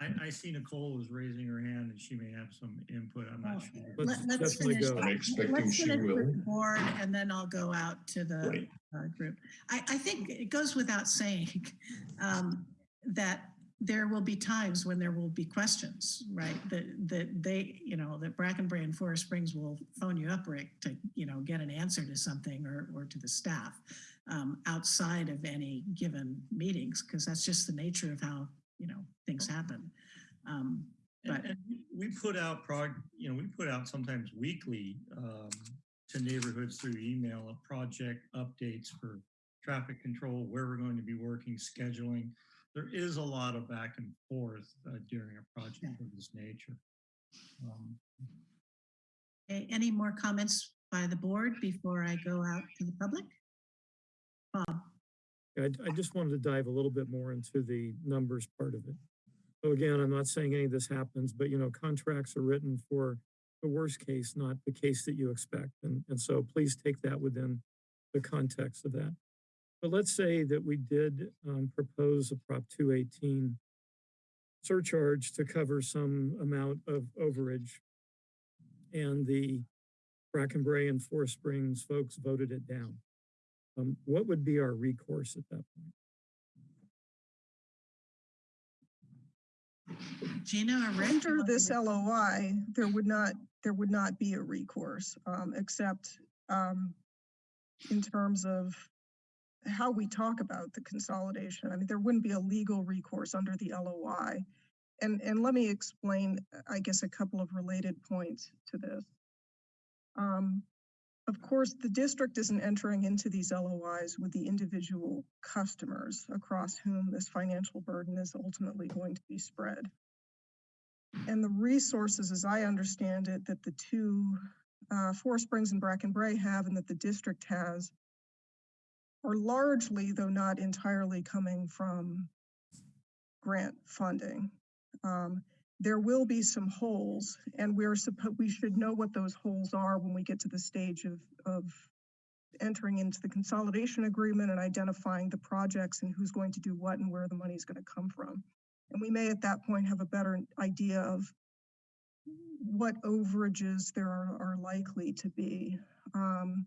I, I see Nicole was raising her hand and she may have some input. I'm Oh, not sure. Let's Let- Let's finish. go. I'm expecting let's she finish with will. the Board and then I'll go out to the Right. uh, group. I, I think it goes without saying *laughs* um, that there will be times when there will be questions, right? That, that they, you know, that Bracken Brae and Forest Springs will phone you up, Rick, to, you know, get an answer to something or, or to the staff um, outside of any given meetings, because that's just the nature of how, you know, things happen. Um, But- and we- we put out prog, you know, we put out sometimes weekly um, to neighborhoods through email of project updates for traffic control, where we're going to be working, scheduling. There is a lot of back and forth uh, during a project Yeah. of this nature. Um, a- Any more comments by the board before I go out to the public? Bob? I, I just wanted to dive a little bit more into the numbers part of it. So again, I'm not saying any of this happens, but you know, contracts are written for the worst case, not the case that you expect. And, and so please take that within the context of that. But let's say that we did um, propose a Prop 218 surcharge to cover some amount of overage. And the Bracken Brae and Forest Springs folks voted it down. Um, what would be our recourse at that point? Gina or Rick? Under this LOI, there would not, there would not be a recourse, um, except, um, in terms of how we talk about the consolidation. I mean, there wouldn't be a legal recourse under the LOI. And, and let me explain, I guess, a couple of related points to this. Um, of course, the district isn't entering into these LOIs with the individual customers across whom this financial burden is ultimately going to be spread. And the resources, as I understand it, that the two, uh, Forest Springs and Bracken Brae have and that the district has are largely, though not entirely, coming from grant funding. Um, there will be some holes and we're supposed, we should know what those holes are when we get to the stage of, of entering into the consolidation agreement and identifying the projects and who's going to do what and where the money is going to come from. And we may at that point have a better idea of what overages there are, are likely to be. Um,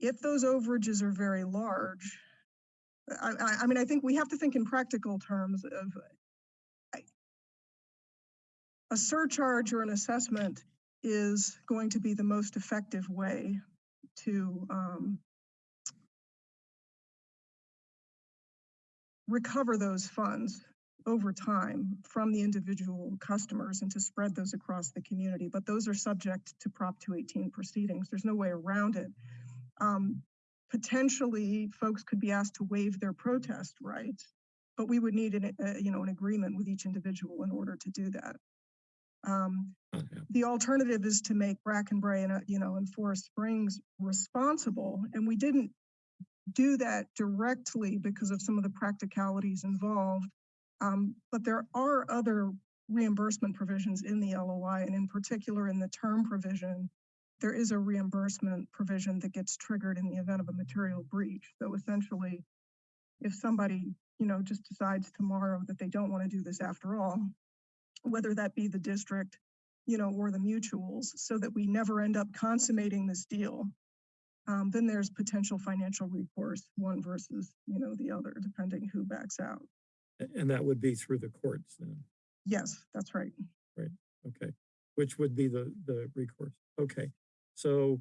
if those overages are very large, I, I, mean, I think we have to think in practical terms of a surcharge or an assessment is going to be the most effective way to um, recover those funds over time from the individual customers and to spread those across the community. But those are subject to Prop 218 proceedings. There's no way around it. Um, potentially, folks could be asked to waive their protest rights, but we would need an, uh, you know, an agreement with each individual in order to do that. Um, Not the alternative is to make Bracken Brae and, uh, you know, and Forest Springs responsible. And we didn't do that directly because of some of the practicalities involved. Um, but there are other reimbursement provisions in the LOI and in particular in the term provision, there is a reimbursement provision that gets triggered in the event of a material breach. So essentially, if somebody, you know, just decides tomorrow that they don't want to do this after all, whether that be the district, you know, or the mutuals, so that we never end up consummating this deal. Um, then there's potential financial recourse, one versus, you know, the other, depending who backs out. And that would be through the courts then, Yes, that's right. right. okay? Which would be the, the recourse, okay? So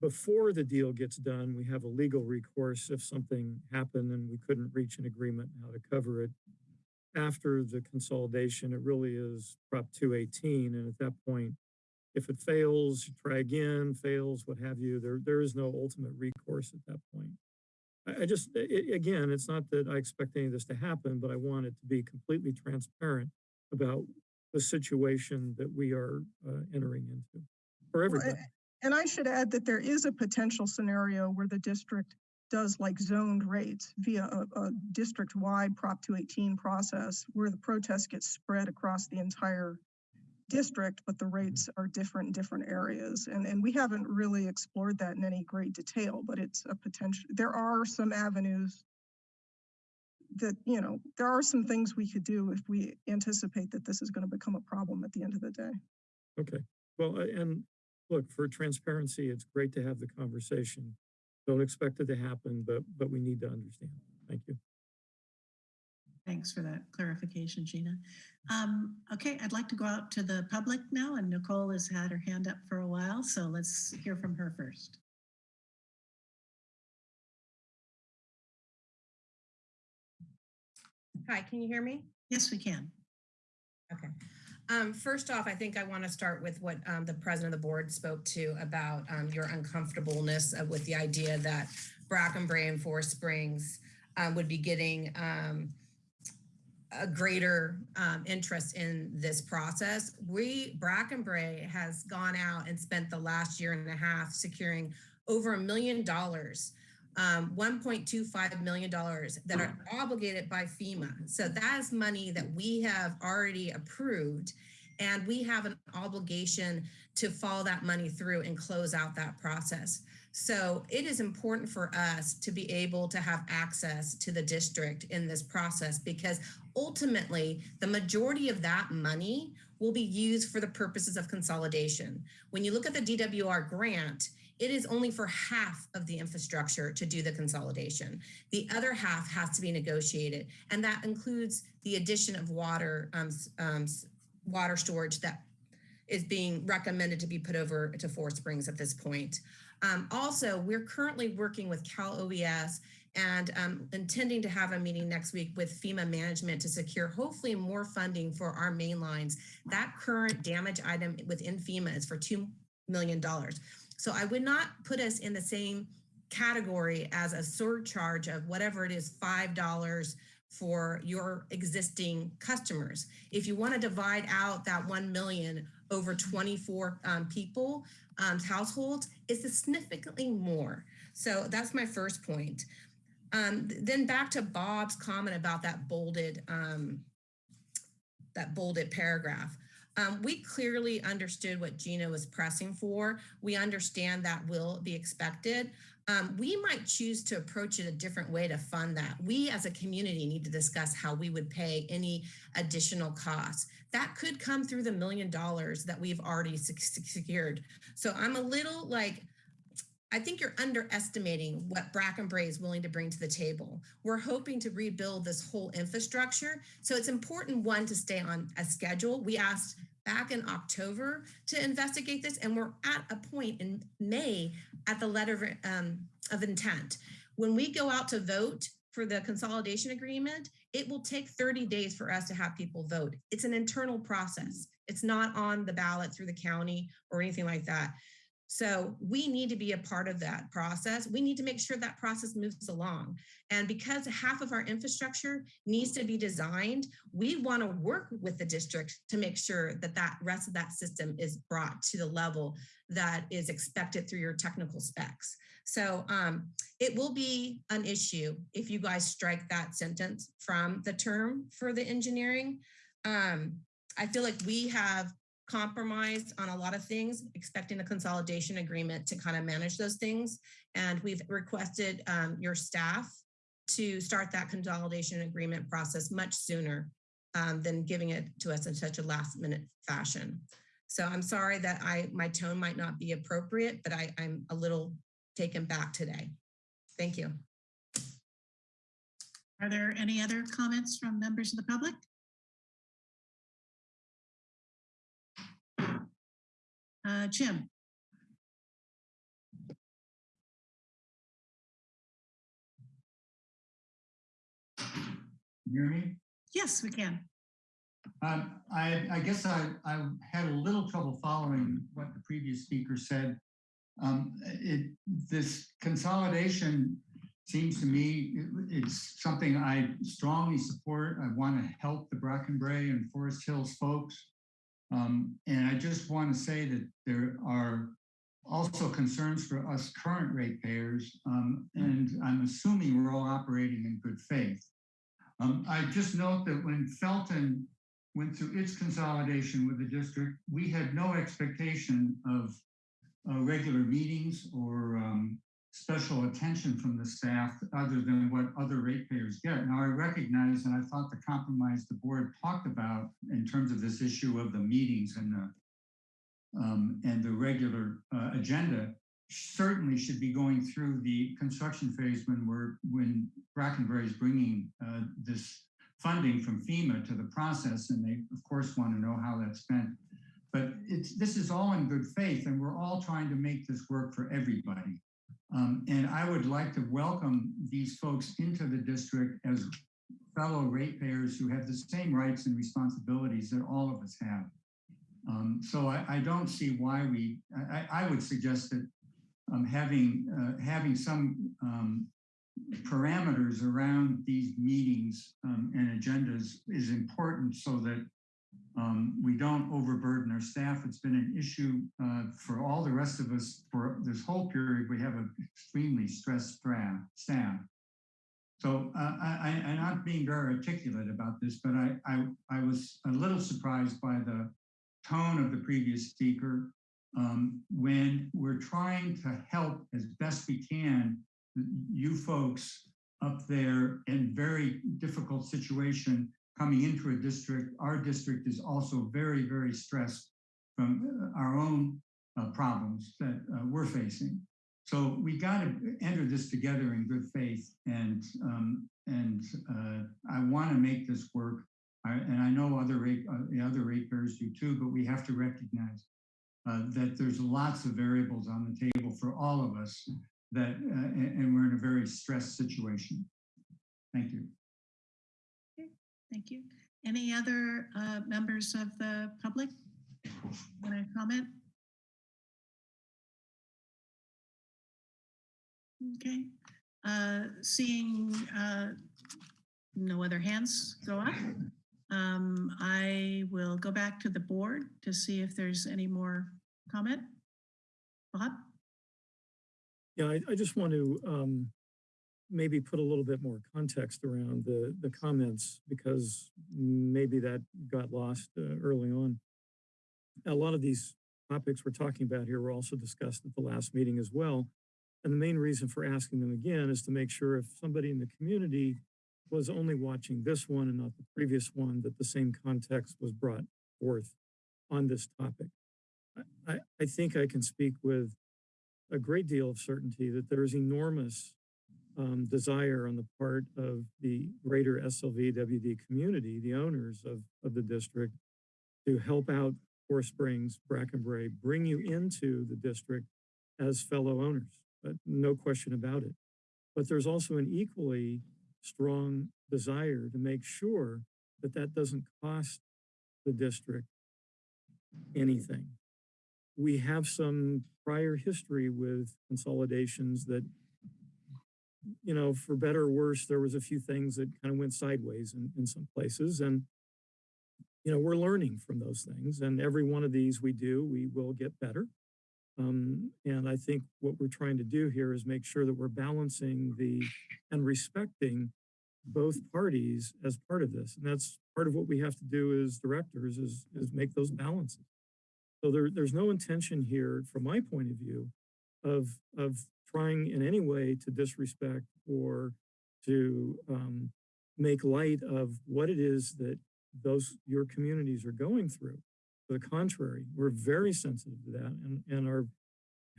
before the deal gets done, we have a legal recourse if something happened and we couldn't reach an agreement how to cover it. After the consolidation, it really is Prop 218, and at that point, if it fails, you try again, fails, what have you, there, there is no ultimate recourse at that point. I, I just, i- i- again, it's not that I expect any of this to happen, but I want it to be completely transparent about the situation that we are uh, entering into for Well, everybody. And I should add that there is a potential scenario where the district does like zoned rates via a, a district-wide Prop 218 process where the protest gets spread across the entire district, but the rates mm-hmm. are different in different areas. And, and we haven't really explored that in any great detail, but it's a potential, there are some avenues that, you know, there are some things we could do if we anticipate that this is going to become a problem at the end of the day. Okay, well, and look, for transparency, it's great to have the conversation. Don't expect it to happen, but, but we need to understand. Thank you. Thanks for that clarification, Gina. Um, okay, I'd like to go out to the public now and Nicole has had her hand up for a while, so let's hear from her first. Hi, can you hear me? Yes, we can. Okay. Um, first off, I think I want to start with what um, the president of the board spoke to about um, your uncomfortableness with the idea that Bracken Brae and Forest Springs um, would be getting um, a greater um, interest in this process. We, Bracken Brae has gone out and spent the last year and a half securing over a million dollars um, $1.25 million that are obligated by FEMA. So that is money that we have already approved and we have an obligation to follow that money through and close out that process. So it is important for us to be able to have access to the district in this process because ultimately the majority of that money will be used for the purposes of consolidation. When you look at the DWR grant, it is only for half of the infrastructure to do the consolidation. The other half has to be negotiated, and that includes the addition of water, um, um, water storage that is being recommended to be put over to Forest Springs at this point. Um, also, we're currently working with Cal OES and um, intending to have a meeting next week with FEMA management to secure hopefully more funding for our main lines. That current damage item within FEMA is for $2 million. So I would not put us in the same category as a surcharge of whatever it is, $5 for your existing customers. If you want to divide out that 1 million over 24 um, people, um, households, it's significantly more. So that's my first point. Um, then back to Bob's comment about that bolded um, that bolded paragraph. Um, we clearly understood what Gina was pressing for. We understand that will be expected. Um, we might choose to approach it a different way to fund that. We as a community need to discuss how we would pay any additional costs. That could come through the million dollars that we've already sec- sec- secured. So I'm a little like, I think you're underestimating what Bracken Brae is willing to bring to the table. We're hoping to rebuild this whole infrastructure. So it's important, one, to stay on a schedule. We asked back in October to investigate this, and we're at a point in May at the letter um, of intent. When we go out to vote for the consolidation agreement, it will take 30 days for us to have people vote. It's an internal process. It's not on the ballot through the county or anything like that. So we need to be a part of that process. We need to make sure that process moves along. And because half of our infrastructure needs to be designed, we want to work with the district to make sure that that rest of that system is brought to the level that is expected through your technical specs. So um, it will be an issue if you guys strike that sentence from the term for the engineering. Um, I feel like we have compromised on a lot of things, expecting a consolidation agreement to kind of manage those things. And we've requested um, your staff to start that consolidation agreement process much sooner um, than giving it to us in such a last minute fashion. So I'm sorry that I my tone might not be appropriate, but I, I'm a little taken back today. Thank you. Are there any other comments from members of the public? Uh, Jim? You hear me? Yes, we can. Um, I, I guess I, I had a little trouble following what the previous speaker said. Um, it, this consolidation seems to me, it- it's something I strongly support. I want to help the Bracken Brae and Forest Hills folks. Um, and I just want to say that there are also concerns for us current ratepayers. Um, and I'm assuming we're all operating in good faith. Um, I just note that when Felton went through its consolidation with the district, we had no expectation of uh, regular meetings or um, special attention from the staff other than what other ratepayers get. Now I recognize, and I thought the compromise the board talked about in terms of this issue of the meetings and the um, and the regular uh, agenda certainly should be going through the construction phase when we're when Bracken Brae is bringing uh, this funding from FEMA to the process, and they of course want to know how that's spent. But it's this is all in good faith, and we're all trying to make this work for everybody. Um, and I would like to welcome these folks into the district as fellow ratepayers who have the same rights and responsibilities that all of us have. Um, so I, I don't see why we. I, I would suggest that um, having uh, having some um, parameters around these meetings um, and agendas is important so that um, we don't overburden our staff. It's been an issue uh, for all the rest of us for this whole period. We have an extremely stressed staff. So uh, I, I'm not being very articulate about this, but I, I, I was a little surprised by the tone of the previous speaker um, when we're trying to help as best we can you folks up there in very difficult situation coming into a district. Our district is also very, very stressed from uh, our own uh, problems that uh, we're facing. So we got to enter this together in good faith, and um, and uh, I want to make this work. I, and I know other rate, uh, the other ratepayers do too, but we have to recognize uh, that there's lots of variables on the table for all of us that, and we're in a very stressed situation. Thank you. Thank you. Any other uh, members of the public want to comment? Okay, uh, seeing uh, no other hands go up, um, I will go back to the board to see if there's any more comment. Bob? Yeah, I, I just want to um, maybe put a little bit more context around the, the comments because maybe that got lost uh, early on. A lot of these topics we're talking about here were also discussed at the last meeting as well. And the main reason for asking them again is to make sure if somebody in the community was only watching this one and not the previous one, that the same context was brought forth on this topic. I- I, I think I can speak with a great deal of certainty that there is enormous um, desire on the part of the greater SLVWD community, the owners of, of the district, to help out Forest Springs, Bracken Brae, bring you into the district as fellow owners, but no question about it. But there's also an equally strong desire to make sure that that doesn't cost the district anything. We have some prior history with consolidations that, you know, for better or worse, there was a few things that kind of went sideways in, in some places. And, you know, we're learning from those things. And every one of these we do, we will get better. Um, and I think what we're trying to do here is make sure that we're balancing the and respecting both parties as part of this. And that's part of what we have to do as directors is, is make those balances. So there, there's no intention here, from my point of view, of, of trying in any way to disrespect or to um, make light of what it is that those, your communities are going through. To the contrary, we're very sensitive to that and, and are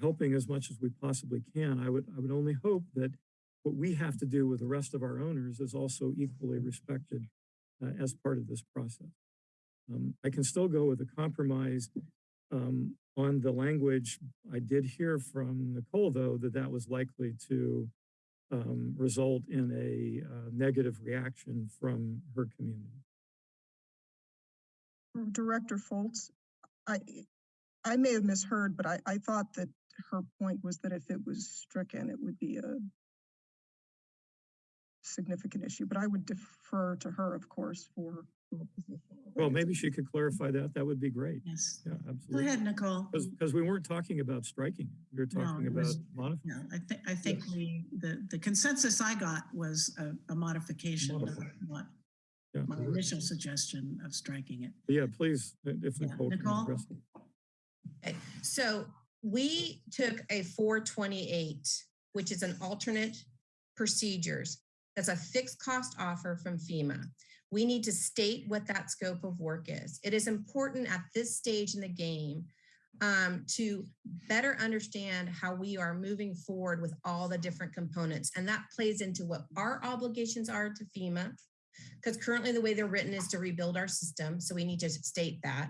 helping as much as we possibly can. I would, I would only hope that what we have to do with the rest of our owners is also equally respected uh, as part of this process. Um, I can still go with a compromise um, on the language. I did hear from Nicole, though, that that was likely to um, result in a uh, negative reaction from her community. Director Fultz, I, I may have misheard, but I, I thought that her point was that if it was stricken, it would be a significant issue, but I would defer to her, of course, for. for position. Well, maybe she could clarify that. That would be great. Yes. Yeah, absolutely. Go absolutely. ahead, Nicole. Because we weren't talking about striking. We were talking it about was- modifying. Yeah, I think, I think Yes. we, the, the consensus I got was a, a modification, not Modify. not Yeah. my initial suggestion of striking it. Yeah, please, if Yeah, Nicole Nicole? address it. Okay, so we took a four twenty-eight, which is an alternate procedures. That's a fixed cost offer from FEMA. We need to state what that scope of work is. It is important at this stage in the game um, to better understand how we are moving forward with all the different components. And that plays into what our obligations are to FEMA. Because currently the way they're written is to rebuild our system. So we need to state that.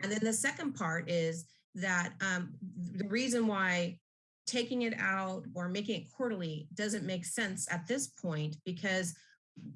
And then the second part is that um, the reason why taking it out or making it quarterly doesn't make sense at this point because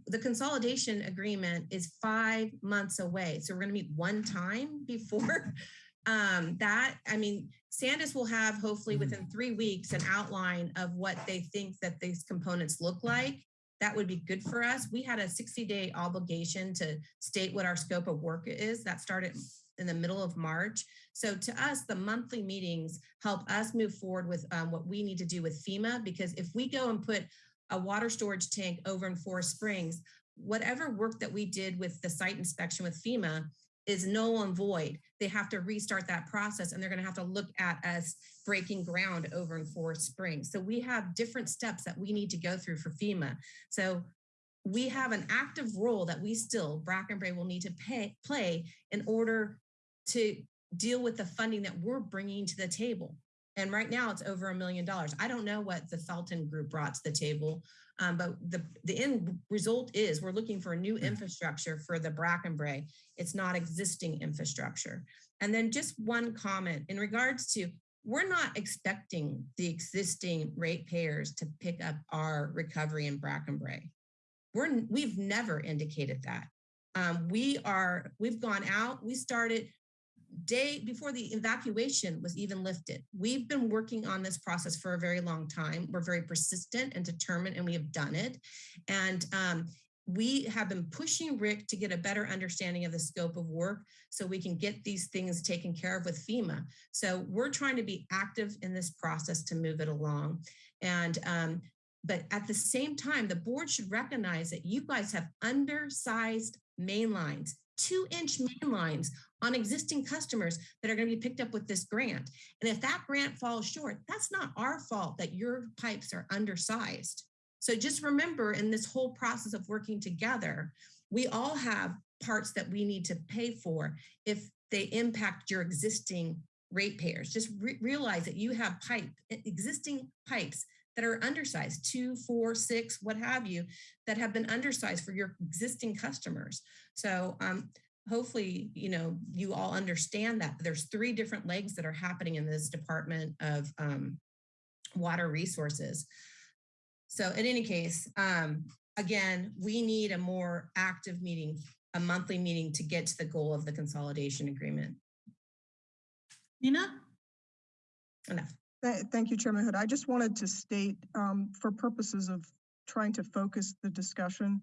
the consolidation agreement is five months away. So we're going to meet one time before *laughs* um, that. I mean, Sandus will have hopefully within three weeks an outline of what they think that these components look like. That would be good for us. We had a 60 day obligation to state what our scope of work is. That started in the middle of March. So to us, the monthly meetings help us move forward with um, what we need to do with FEMA, because if we go and put a water storage tank over in Forest Springs, whatever work that we did with the site inspection with FEMA is null and void. They have to restart that process and they're gonna have to look at us breaking ground over in Forest Springs. So we have different steps that we need to go through for FEMA. So we have an active role that we still, Bracken Brae will need to pay, play in order to deal with the funding that we're bringing to the table. And right now it's over a million dollars. I don't know what the Felton Group brought to the table, um, but the, the end result is we're looking for a new infrastructure for the Bracken Brae. It's not existing infrastructure. And then just one comment in regards to, we're not expecting the existing ratepayers to pick up our recovery in Bracken Brae. We're, we've never indicated that. Um, we are, we've gone out, we started day before the evacuation was even lifted. We've been working on this process for a very long time. We're very persistent and determined, and we have done it. And um, we have been pushing Rick to get a better understanding of the scope of work so we can get these things taken care of with FEMA. So we're trying to be active in this process to move it along. And um, But at the same time, the board should recognize that you guys have undersized main lines, two inch main lines on existing customers that are going to be picked up with this grant. And if that grant falls short, that's not our fault that your pipes are undersized. So just remember in this whole process of working together, we all have parts that we need to pay for if they impact your existing ratepayers. Just re- realize that you have pipe, existing pipes that are undersized, two, four, six, what have you, that have been undersized for your existing customers. So um, hopefully, you know, you all understand that there's three different legs that are happening in this Department of um, Water Resources. So in any case, um, again, we need a more active meeting, a monthly meeting to get to the goal of the consolidation agreement. Nina? Enough. Th- Thank you, Chairman Hood. I just wanted to state, um, for purposes of trying to focus the discussion,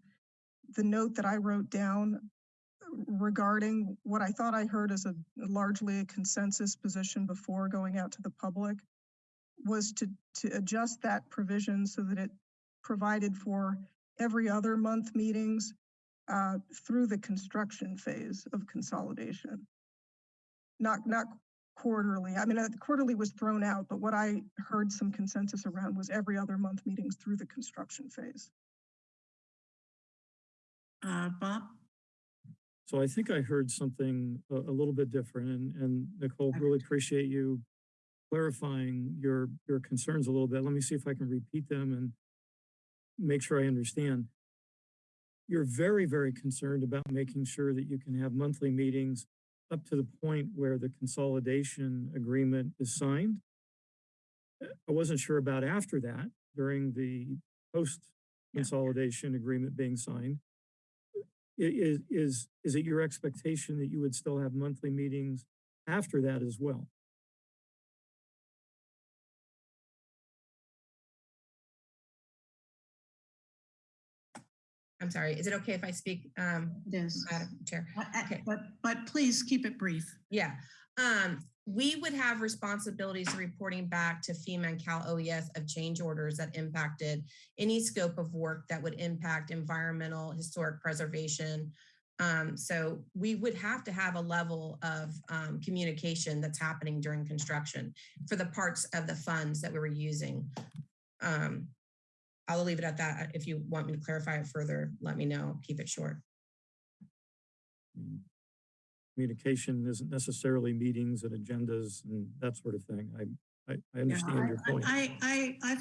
the note that I wrote down regarding what I thought I heard as a largely a consensus position before going out to the public was to, to adjust that provision so that it provided for every other month meetings uh, through the construction phase of consolidation. Not, not quarterly. I mean, uh, quarterly was thrown out, but what I heard some consensus around was every other month meetings through the construction phase. Uh, Bob? So I think I heard something a, a little bit different and, and Nicole, really appreciate you clarifying your, your concerns a little bit. Let me see if I can repeat them and make sure I understand. You're very, very concerned about making sure that you can have monthly meetings up to the point where the consolidation agreement is signed. Uh, I wasn't sure about after that, during the post consolidation agreement being signed. I- Is, is, is it your expectation that you would still have monthly meetings after that as well? I'm sorry, is it okay if I speak, um, It is. Madam Chair? Okay. But, but please keep it brief. Yeah, um, we would have responsibilities reporting back to FEMA and Cal OES of change orders that impacted any scope of work that would impact environmental, historic preservation. Um, so we would have to have a level of um, communication that's happening during construction for the parts of the funds that we were using. Um, I'll leave it at that. If you want me to clarify it further, let me know. Keep it short. Mm, Communication isn't necessarily meetings and agendas and that sort of thing. I, I, I Yeah, understand your point. I, I, I,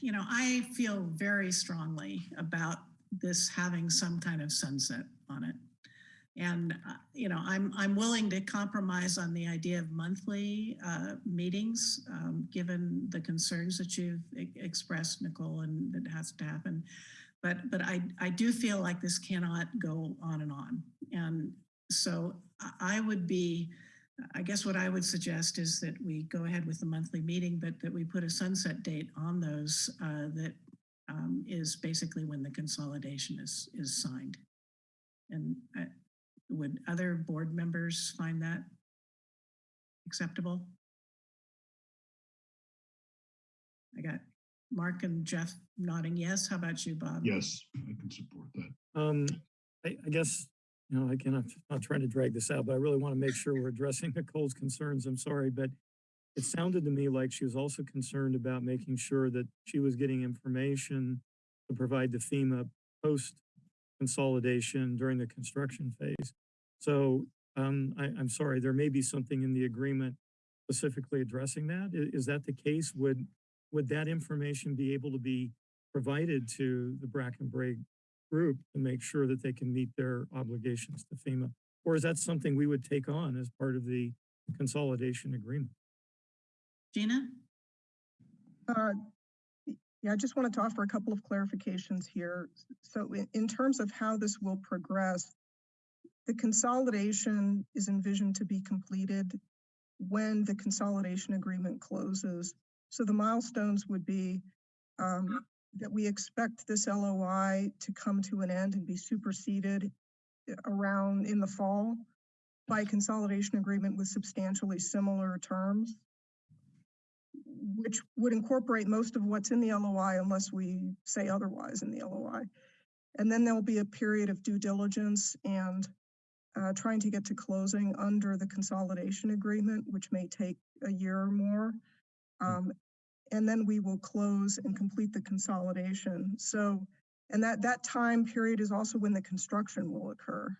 you know, I feel very strongly about this having some kind of sunset on it. And, uh, you know, I'm, I'm willing to compromise on the idea of monthly uh, meetings, um, given the concerns that you've e- expressed, Nicole, and that has to happen. But, but I, I do feel like this cannot go on and on. And so I- I would be, I guess what I would suggest is that we go ahead with the monthly meeting, but that we put a sunset date on those uh, that um, is basically when the consolidation is, is signed. And uh, would other board members find that acceptable? I got Mark and Jeff nodding yes. How about you, Bob? Yes, I can support that. Um, I, I guess, you know, again, I'm not trying to drag this out, but I really want to make sure we're addressing *laughs* Nicole's concerns. I'm sorry, but it sounded to me like she was also concerned about making sure that she was getting information to provide the FEMA post consolidation during the construction phase. So, um, I, I'm sorry, there may be something in the agreement specifically addressing that. Is, Is that the case? Would, would that information be able to be provided to the Bracken Brae group to make sure that they can meet their obligations to FEMA? Or is that something we would take on as part of the consolidation agreement? Gina? Uh, Yeah, I just wanted to offer a couple of clarifications here. So in, in terms of how this will progress, the consolidation is envisioned to be completed when the consolidation agreement closes. So the milestones would be um, that we expect this LOI to come to an end and be superseded around in the fall by a consolidation agreement with substantially similar terms which would incorporate most of what's in the LOI unless we say otherwise in the LOI. And then there'll be a period of due diligence and uh, trying to get to closing under the consolidation agreement, which may take a year or more. Um, and then we will close and complete the consolidation. So, and that, that time period is also when the construction will occur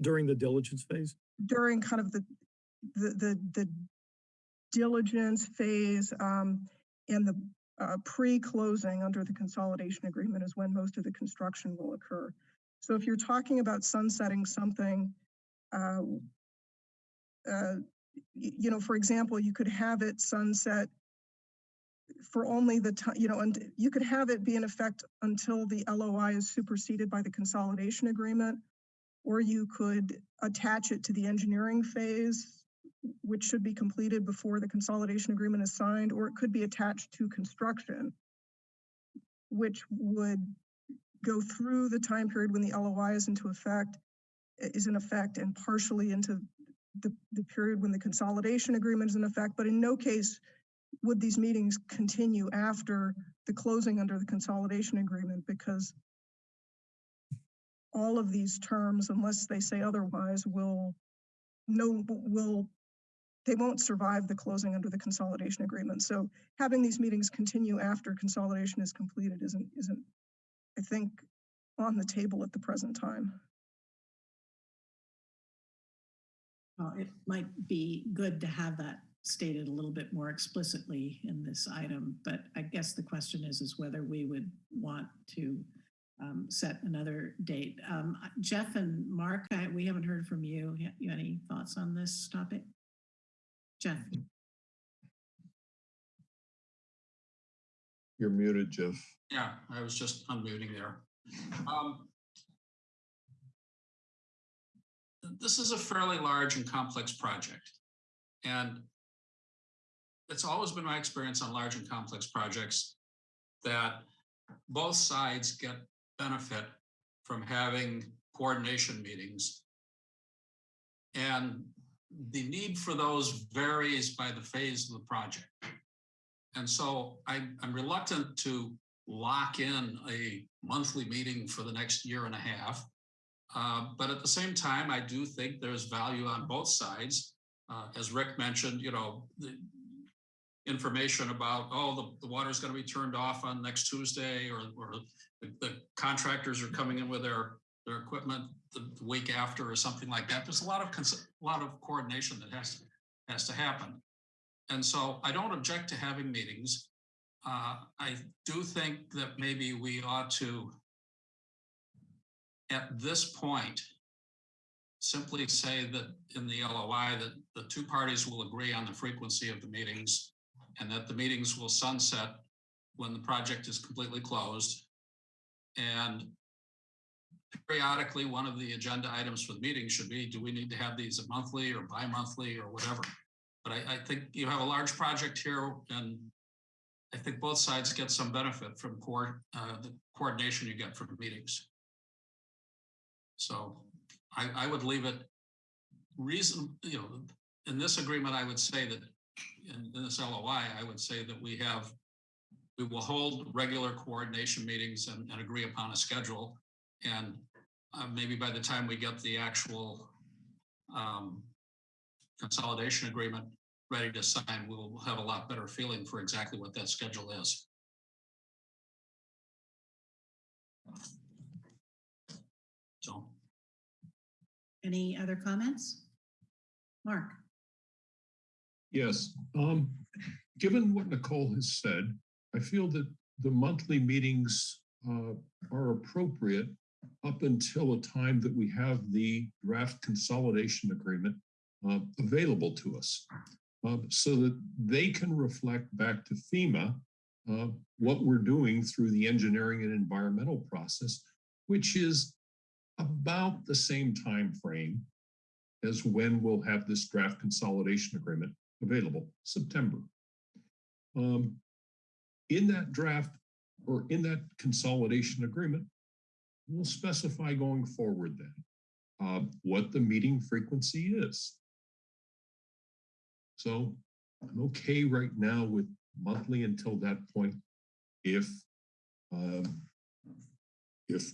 During the diligence phase? during kind of the, the, the, the diligence phase, um, and the, uh, pre-closing under the consolidation agreement is when most of the construction will occur. So if you're talking about sunsetting something, uh, uh, you know, for example, you could have it sunset for only the time, you know, and you could have it be in effect until the LOI is superseded by the consolidation agreement. Or you could attach it to the engineering phase, which should be completed before the consolidation agreement is signed, or it could be attached to construction, which would go through the time period when the LOI is into effect, is in effect, and partially into the, the period when the consolidation agreement is in effect, but in no case would these meetings continue after the closing under the consolidation agreement, because all of these terms, unless they say otherwise, will no, will, they won't survive the closing under the consolidation agreement. So having these meetings continue after consolidation is completed isn't, isn't, I think, on the table at the present time. Well, it might be good to have that stated a little bit more explicitly in this item, but I guess the question is, is whether we would want to um, set another date. Um, Jeff and Mark, I, we haven't heard from you. You you any thoughts on this topic? Jeff? You're muted, Jeff. Yeah, I was just unmuting there. Um, This is a fairly large and complex project. And it's always been my experience on large and complex projects that both sides get benefit from having coordination meetings. And the need for those varies by the phase of the project. And so I'm, I'm reluctant to lock in a monthly meeting for the next year and a half. Uh, but at the same time, I do think there's value on both sides. Uh, as Rick mentioned, you know, the information about, oh, the, the water's going to be turned off on next Tuesday or, or the, the contractors are coming in with their, their equipment the, the week after or something like that. There's a lot of, a lot of coordination that has, has to happen. And so I don't object to having meetings. Uh, I do think that maybe we ought to, at this point, simply say that in the LOI that the two parties will agree on the frequency of the meetings and that the meetings will sunset when the project is completely closed. And periodically, one of the agenda items for the meeting should be, do we need to have these monthly or bi-monthly or whatever? But I, I think you have a large project here and I think both sides get some benefit from uh, the coordination you get from meetings. So I, I would leave it reason, you know, in this agreement, I would say that in this LOI, I would say that we have, we will hold regular coordination meetings and, and agree upon a schedule. And uh, maybe by the time we get the actual um, consolidation agreement ready to sign, we'll have a lot better feeling for exactly what that schedule is. So. Any other comments? Mark? Yes, um, given what Nicole has said, I feel that the monthly meetings uh, are appropriate up until a time that we have the draft consolidation agreement uh, available to us. uh, so that they can reflect back to FEMA uh, what we're doing through the engineering and environmental process, which is about the same time frame as when we'll have this draft consolidation agreement available, September. Um, in that draft or in that consolidation agreement, we'll specify going forward then uh, what the meeting frequency is. So I'm okay right now with monthly until that point. If, um, if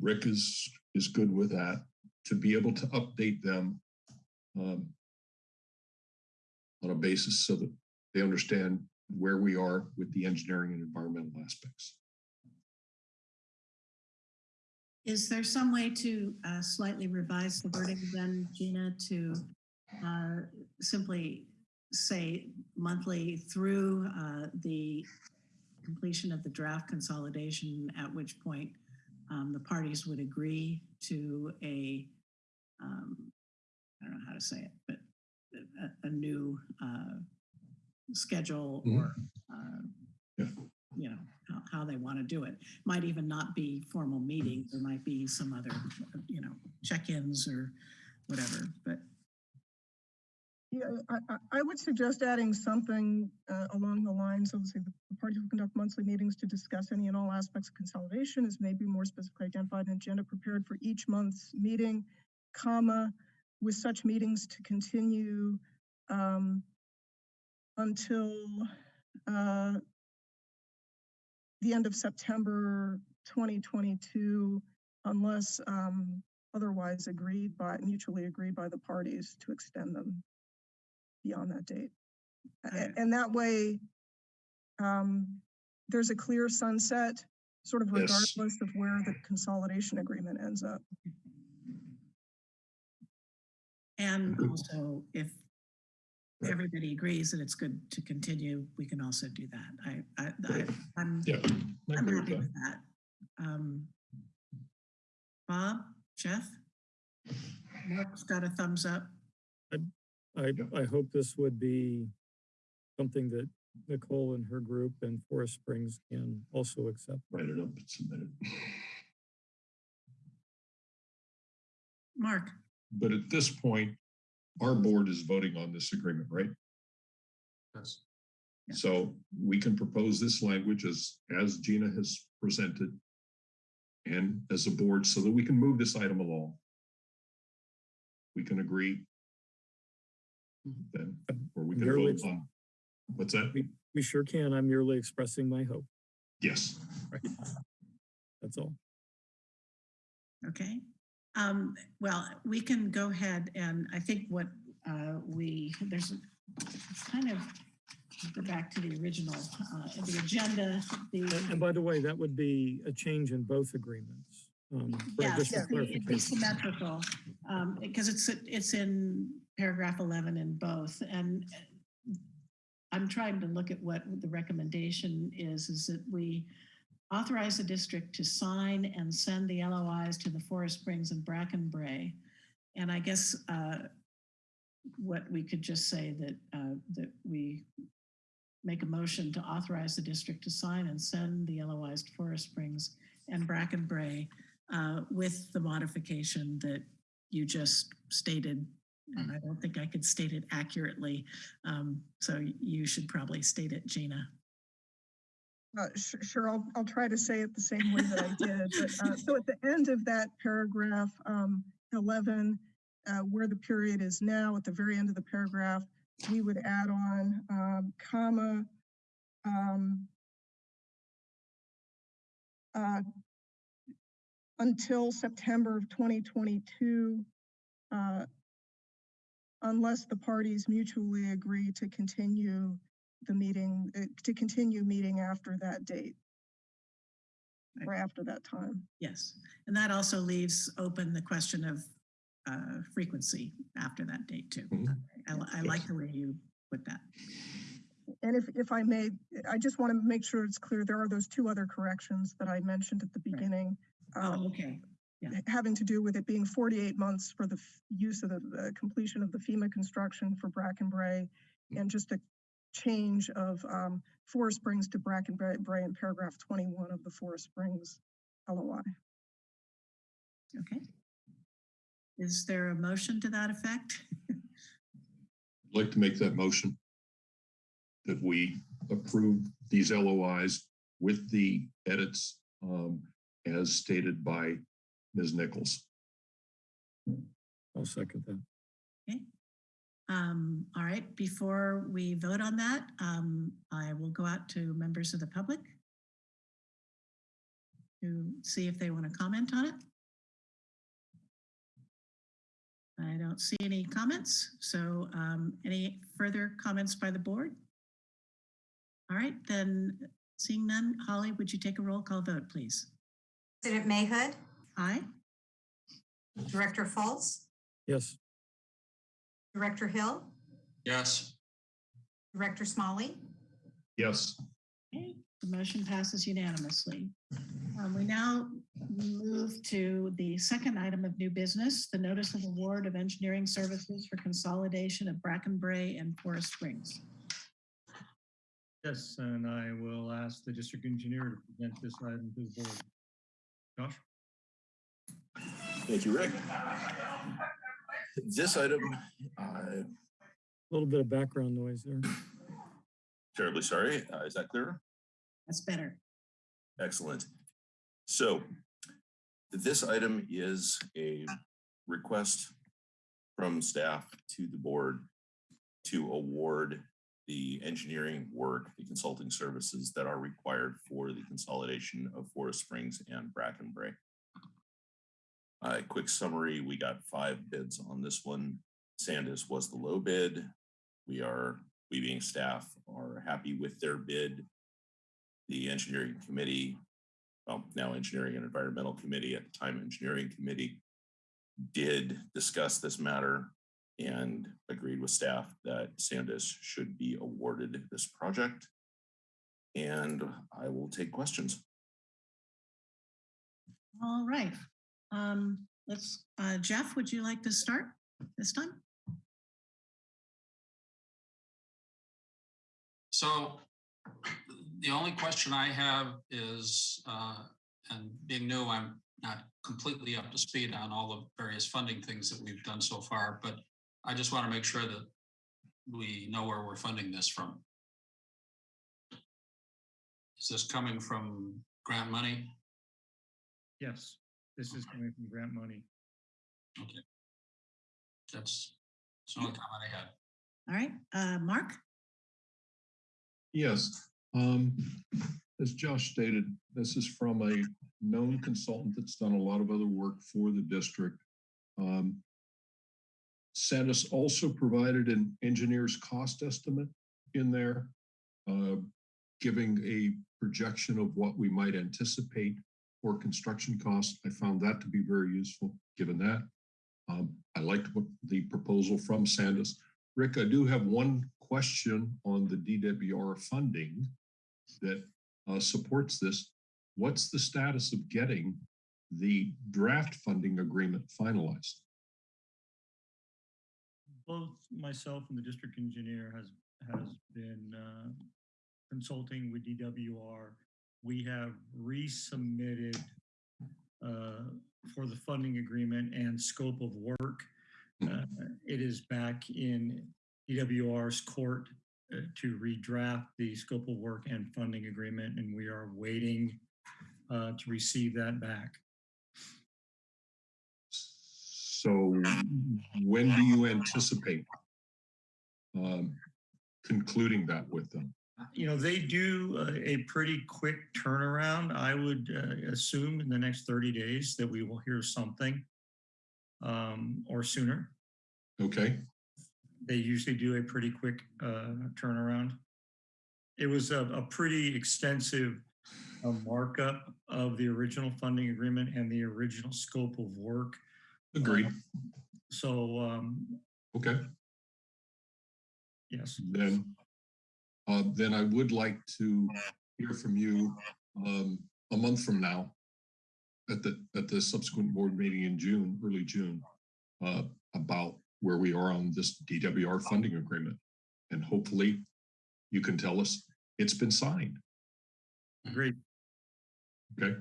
Rick is, is good with that, to be able to update them um, on a basis so that they understand where we are with the engineering and environmental aspects. Is there some way to uh, slightly revise the wording then, Gina, to uh, simply say monthly through uh, the completion of the draft consolidation, at which point um, the parties would agree to a, um, I don't know how to say it, but a, a new uh, schedule Mhm. or, uh, Yeah. you know, how, how they want to do it. Might even not be formal meetings. There might be some other, you know, check-ins or whatever, but Yeah, I, I, I would suggest adding something uh, along the lines of, say, the the parties will conduct monthly meetings to discuss any and all aspects of consolidation is maybe more specifically identified in agenda prepared for each month's meeting, comma, with such meetings to continue um, until uh, the end of September 2022, unless um, otherwise agreed by, mutually agreed by the parties to extend them beyond that date. Okay. And that way, um, there's a clear sunset, sort of Yes. regardless of where the consolidation agreement ends up. And also, if everybody agrees that it's good to continue, we can also do that. I, I, I, I'm, Yeah. I I'm agree with happy that. with that. Um, Bob, Jeff? Mark's got a thumbs up. I, I hope this would be something that Nicole and her group and Forest Springs can also accept. Write it up and submit it. Mark, But at this point, our board is voting on this agreement, right? Yes. So we can propose this language as, as Gina has presented and as a board so that we can move this item along. We can agree mm-hmm. then, or we can Merely- vote on, what's that? We sure can. I'm merely expressing my hope. Yes. Right. That's all. okay. Um, well, we can go ahead and I think what, uh, we, there's kind of, go back to the original, uh, the agenda, the. And and by the way, that would be a change in both agreements. um, Yes, additional it'd be- it'd be clarification. symmetrical, um, because it's, it's in paragraph 11 in both. And I'm trying to look at what the recommendation is, is that we authorize the district to sign and send the LOIs to the Forest Springs and Bracken Brae. And I guess uh, what we could just say that, uh, that we make a motion to authorize the district to sign and send the LOIs to Forest Springs and Bracken Brae uh, with the modification that you just stated. And I don't think I could state it accurately. Um, so you should probably state it, Gina. Uh, su- Sure, I'll, I'll try to say it the same way that I did. But, uh, So at the end of that paragraph, um, 11, uh, where the period is now, at the very end of the paragraph, we would add on, um, comma, um, uh, until September of 2022, uh, unless the parties mutually agree to continue the meeting, uh, to continue meeting after that date. Or after that time. Yes. And that also leaves open the question of uh, frequency after that date too. Mhm. I, li- I like the way you put that. And if, if I may, I just want to make sure it's clear, there are those two other corrections that I mentioned at the Right. beginning. um, Oh, okay. Having to do with it being 48 months for the use of the, the completion of the FEMA construction for Bracken Brae. And just a change of um, Forest Springs to Bracken Brae Bray in paragraph 21 of the Forest Springs LOI. Okay. Is there a motion to that effect? I'd like to make that motion that we approve these LOIs with the edits um, as stated by Ms. Nichols. I'll second that. Um, all right, before we vote on that, um, I will go out to members of the public to see if they want to comment on it. I don't see any comments, so um, any further comments by the board? All right, then seeing none, Holly, would you take a roll call vote, please? President Mahood, Aye? Director Fultz? Yes, Director Hill, Yes, Director Smolley, Yes, Okay, the motion passes unanimously. Um, We now move to the second item of new business, the notice of award of engineering services for consolidation of Bracken Brae and Forest Springs. Yes, and I will ask the district engineer to present this item to the board. Josh? Thank you, Rick. This item, uh, a little bit of background noise there. terribly sorry, uh, is that clear? That's better. Excellent. So this item is a request from staff to the board to award the engineering work, the consulting services that are required for the consolidation of Forest Springs and Bracken A quick summary, we got five bids on this one. Sandis was the low bid. We are, we being staff, are happy with their bid the engineering committee, well, now engineering and environmental committee, at the time engineering committee, did discuss this matter and agreed with staff that Sandis should be awarded this project. And I will take questions. All right. Um, Let's, uh, Jeff, would you like to start this time? so the only question I have is, uh, and being new, I'm not completely up to speed on all the various funding things that we've done so far, but I just want to make sure that we know where we're funding this from. Is this coming from grant money? Yes, this is coming from grant money. Okay. That's, that's the only comment I had. All right, uh, Mark? yes. Um, as Josh stated, this is from a known consultant that's done a lot of other work for the district. Um, Sandis also provided an engineer's cost estimate in there, uh, giving a projection of what we might anticipate for construction costs. I found that to be very useful, given that. Um, I liked what the proposal from Sandis. Rick, I do have one question on the DWR funding that uh, supports this. What's the status of getting the draft funding agreement finalized? Both myself and the district engineer has, has been uh, consulting with DWR. We have resubmitted uh, for the funding agreement and scope of work. Uh, It is back in DWR's court uh, to redraft the scope of work and funding agreement, and we are waiting uh, to receive that back. So when do you anticipate um, concluding that with them? You know, they do uh, a pretty quick turnaround. I would uh, assume in the next 30 days that we will hear something um, or sooner. Okay, They usually do a pretty quick uh, turnaround. It was a, a pretty extensive uh, markup of the original funding agreement and the original scope of work. agreed. So, um, Okay, yes, then, uh, then I would like to hear from you um, a month from now at the, at the subsequent board meeting in June, early June, uh, about where we are on this DWR funding agreement. And hopefully you can tell us it's been signed, great. okay?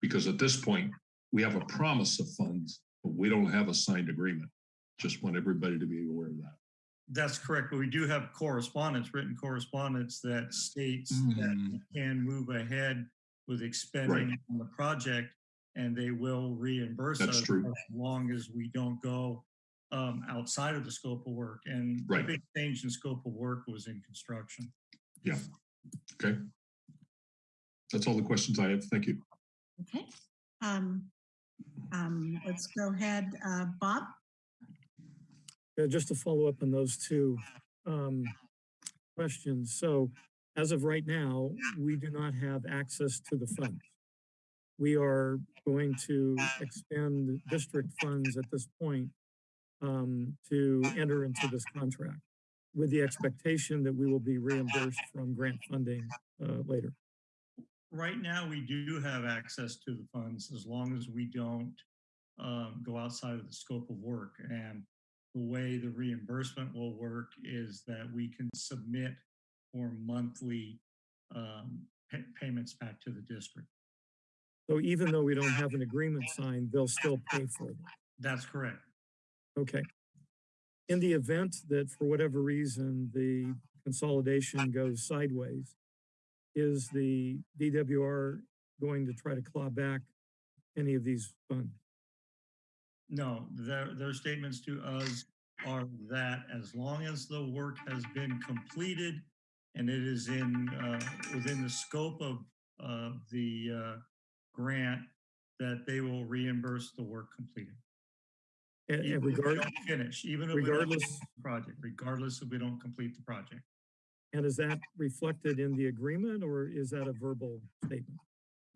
Because at this point, we have a promise of funds, but we don't have a signed agreement. Just want everybody to be aware of that. That's correct, but we do have correspondence, written correspondence that states that we can move ahead with expending on the project and they will reimburse That's us true. as long as we don't go um, outside of the scope of work. And the big change in scope of work was in construction. Yeah. Okay. That's all the questions I have. Thank you. Okay. Um, um, let's go ahead, uh, Bob. Yeah, just to follow up on those two um, questions. So as of right now, we do not have access to the funds. We are going to expend district funds at this point um, to enter into this contract with the expectation that we will be reimbursed from grant funding uh, later. Right now, we do have access to the funds as long as we don't um, go outside of the scope of work. And the way the reimbursement will work is that we can submit for monthly um, pa- payments back to the district. So even though we don't have an agreement signed, they'll still pay for them. That's correct. Okay. In the event that for whatever reason, the consolidation goes sideways, is the DWR going to try to claw back any of these funds? No, their, their statements to us are that as long as the work has been completed and it is in, uh, within the scope of, uh, the, uh, grant, that they will reimburse the work completed. And, Even and if we don't Finish, even if we don't regardless- project, regardless if we don't complete the project. and is that reflected in the agreement or is that a verbal statement?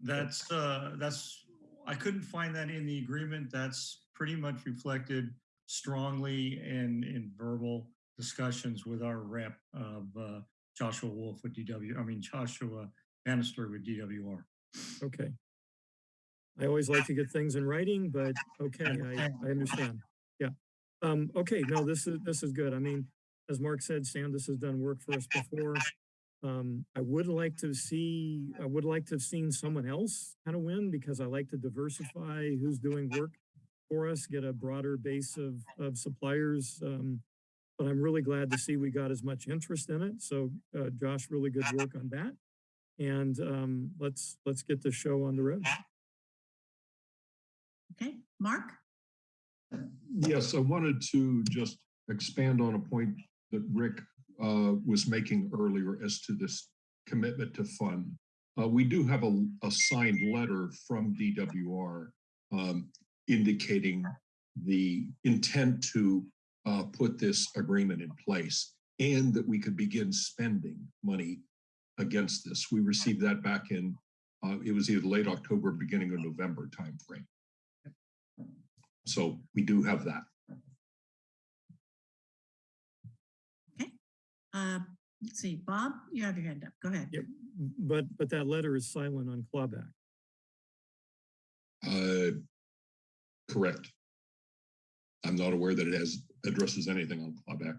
That's, uh, that's, I couldn't find that in the agreement. That's pretty much reflected strongly in, in verbal discussions with our rep of, uh, Joshua Wolf with DW, I mean, Joshua Bannister with DWR. Okay. I always like to get things in writing, but okay, I, I understand. Yeah. Um, okay, no, this is, this is good. I mean, as Mark said, Sandis has done work for us before. Um, I would like to see, I would like to have seen someone else kind of win because I like to diversify who's doing work for us, get a broader base of, of suppliers. Um, but I'm really glad to see we got as much interest in it. So, uh, Josh, really good work on that. And, um, let's, let's get the show on the road. Okay, Mark? Yes, I wanted to just expand on a point that Rick uh, was making earlier as to this commitment to fund. Uh, We do have a, a signed letter from DWR um, indicating the intent to uh, put this agreement in place and that we could begin spending money against this. We received that back in, uh, it was either late October, beginning of November timeframe. So we do have that. Uh, let's see, Bob, you have your hand up. Go ahead. Yep. But, but that letter is silent on clawback. Uh, correct. I'm not aware that it has addresses anything on clawback.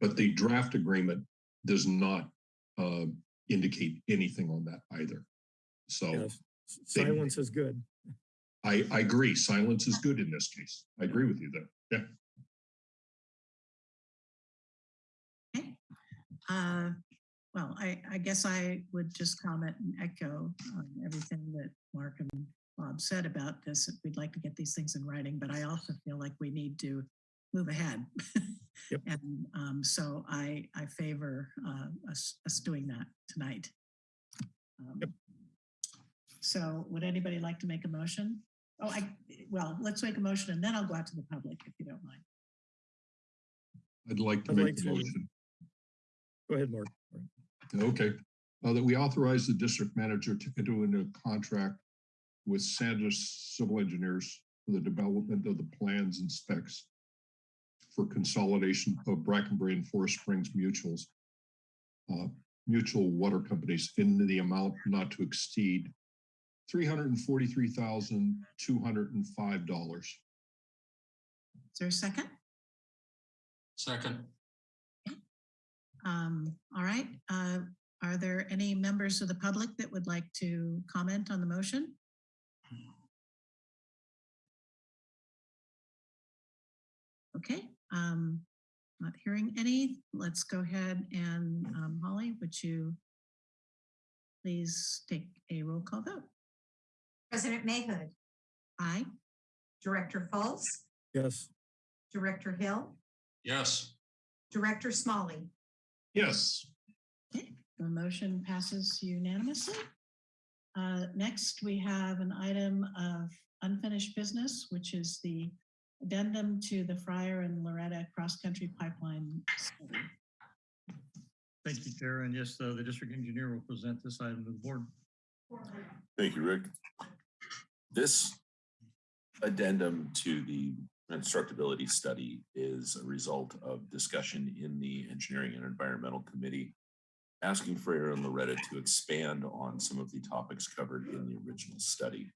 But the draft agreement does not uh, indicate anything on that either. So Yes, s- they- silence is good. I, I agree. Silence is good in this case. I agree with you there. Yeah. Okay. Uh, Well, I, I guess I would just comment and echo um, everything that Mark and Bob said about this. We'd like to get these things in writing, but I also feel like we need to move ahead. *laughs* Yep. And um, so I, I favor uh, us, us doing that tonight. Um, So would anybody like to make a motion? Oh, I, well, let's make a motion and then I'll go out to the public if you don't mind. I'd like to I'd make like the to- motion. Go ahead, Mark. Okay, uh, that we authorize the district manager to enter into a contract with Sandis Civil Engineers for the development of the plans and specs for consolidation of Bracken Brae and Forest Springs mutuals, uh, mutual water companies in the amount not to exceed three hundred and forty-three thousand, two hundred and five dollars. Is there a second? Second, Um, all right, uh, are there any members of the public that would like to comment on the motion? Okay, um, not hearing any. Let's go ahead and, um, Holly, would you please take a roll call vote? President Mahood, Aye. Director Fultz. Yes, Director Hill, Yes. Director Smolley. Yes, Okay, the motion passes unanimously. Uh, Next, we have an item of unfinished business, which is the addendum to the Freyer and Laureta Cross Country Pipeline. study. Thank you, Chair. And yes, uh, the district engineer will present this item to the board. Thank you, Rick. This addendum to the constructability study is a result of discussion in the Engineering and Environmental Committee, asking Freyer and Laureta to expand on some of the topics covered in the original study.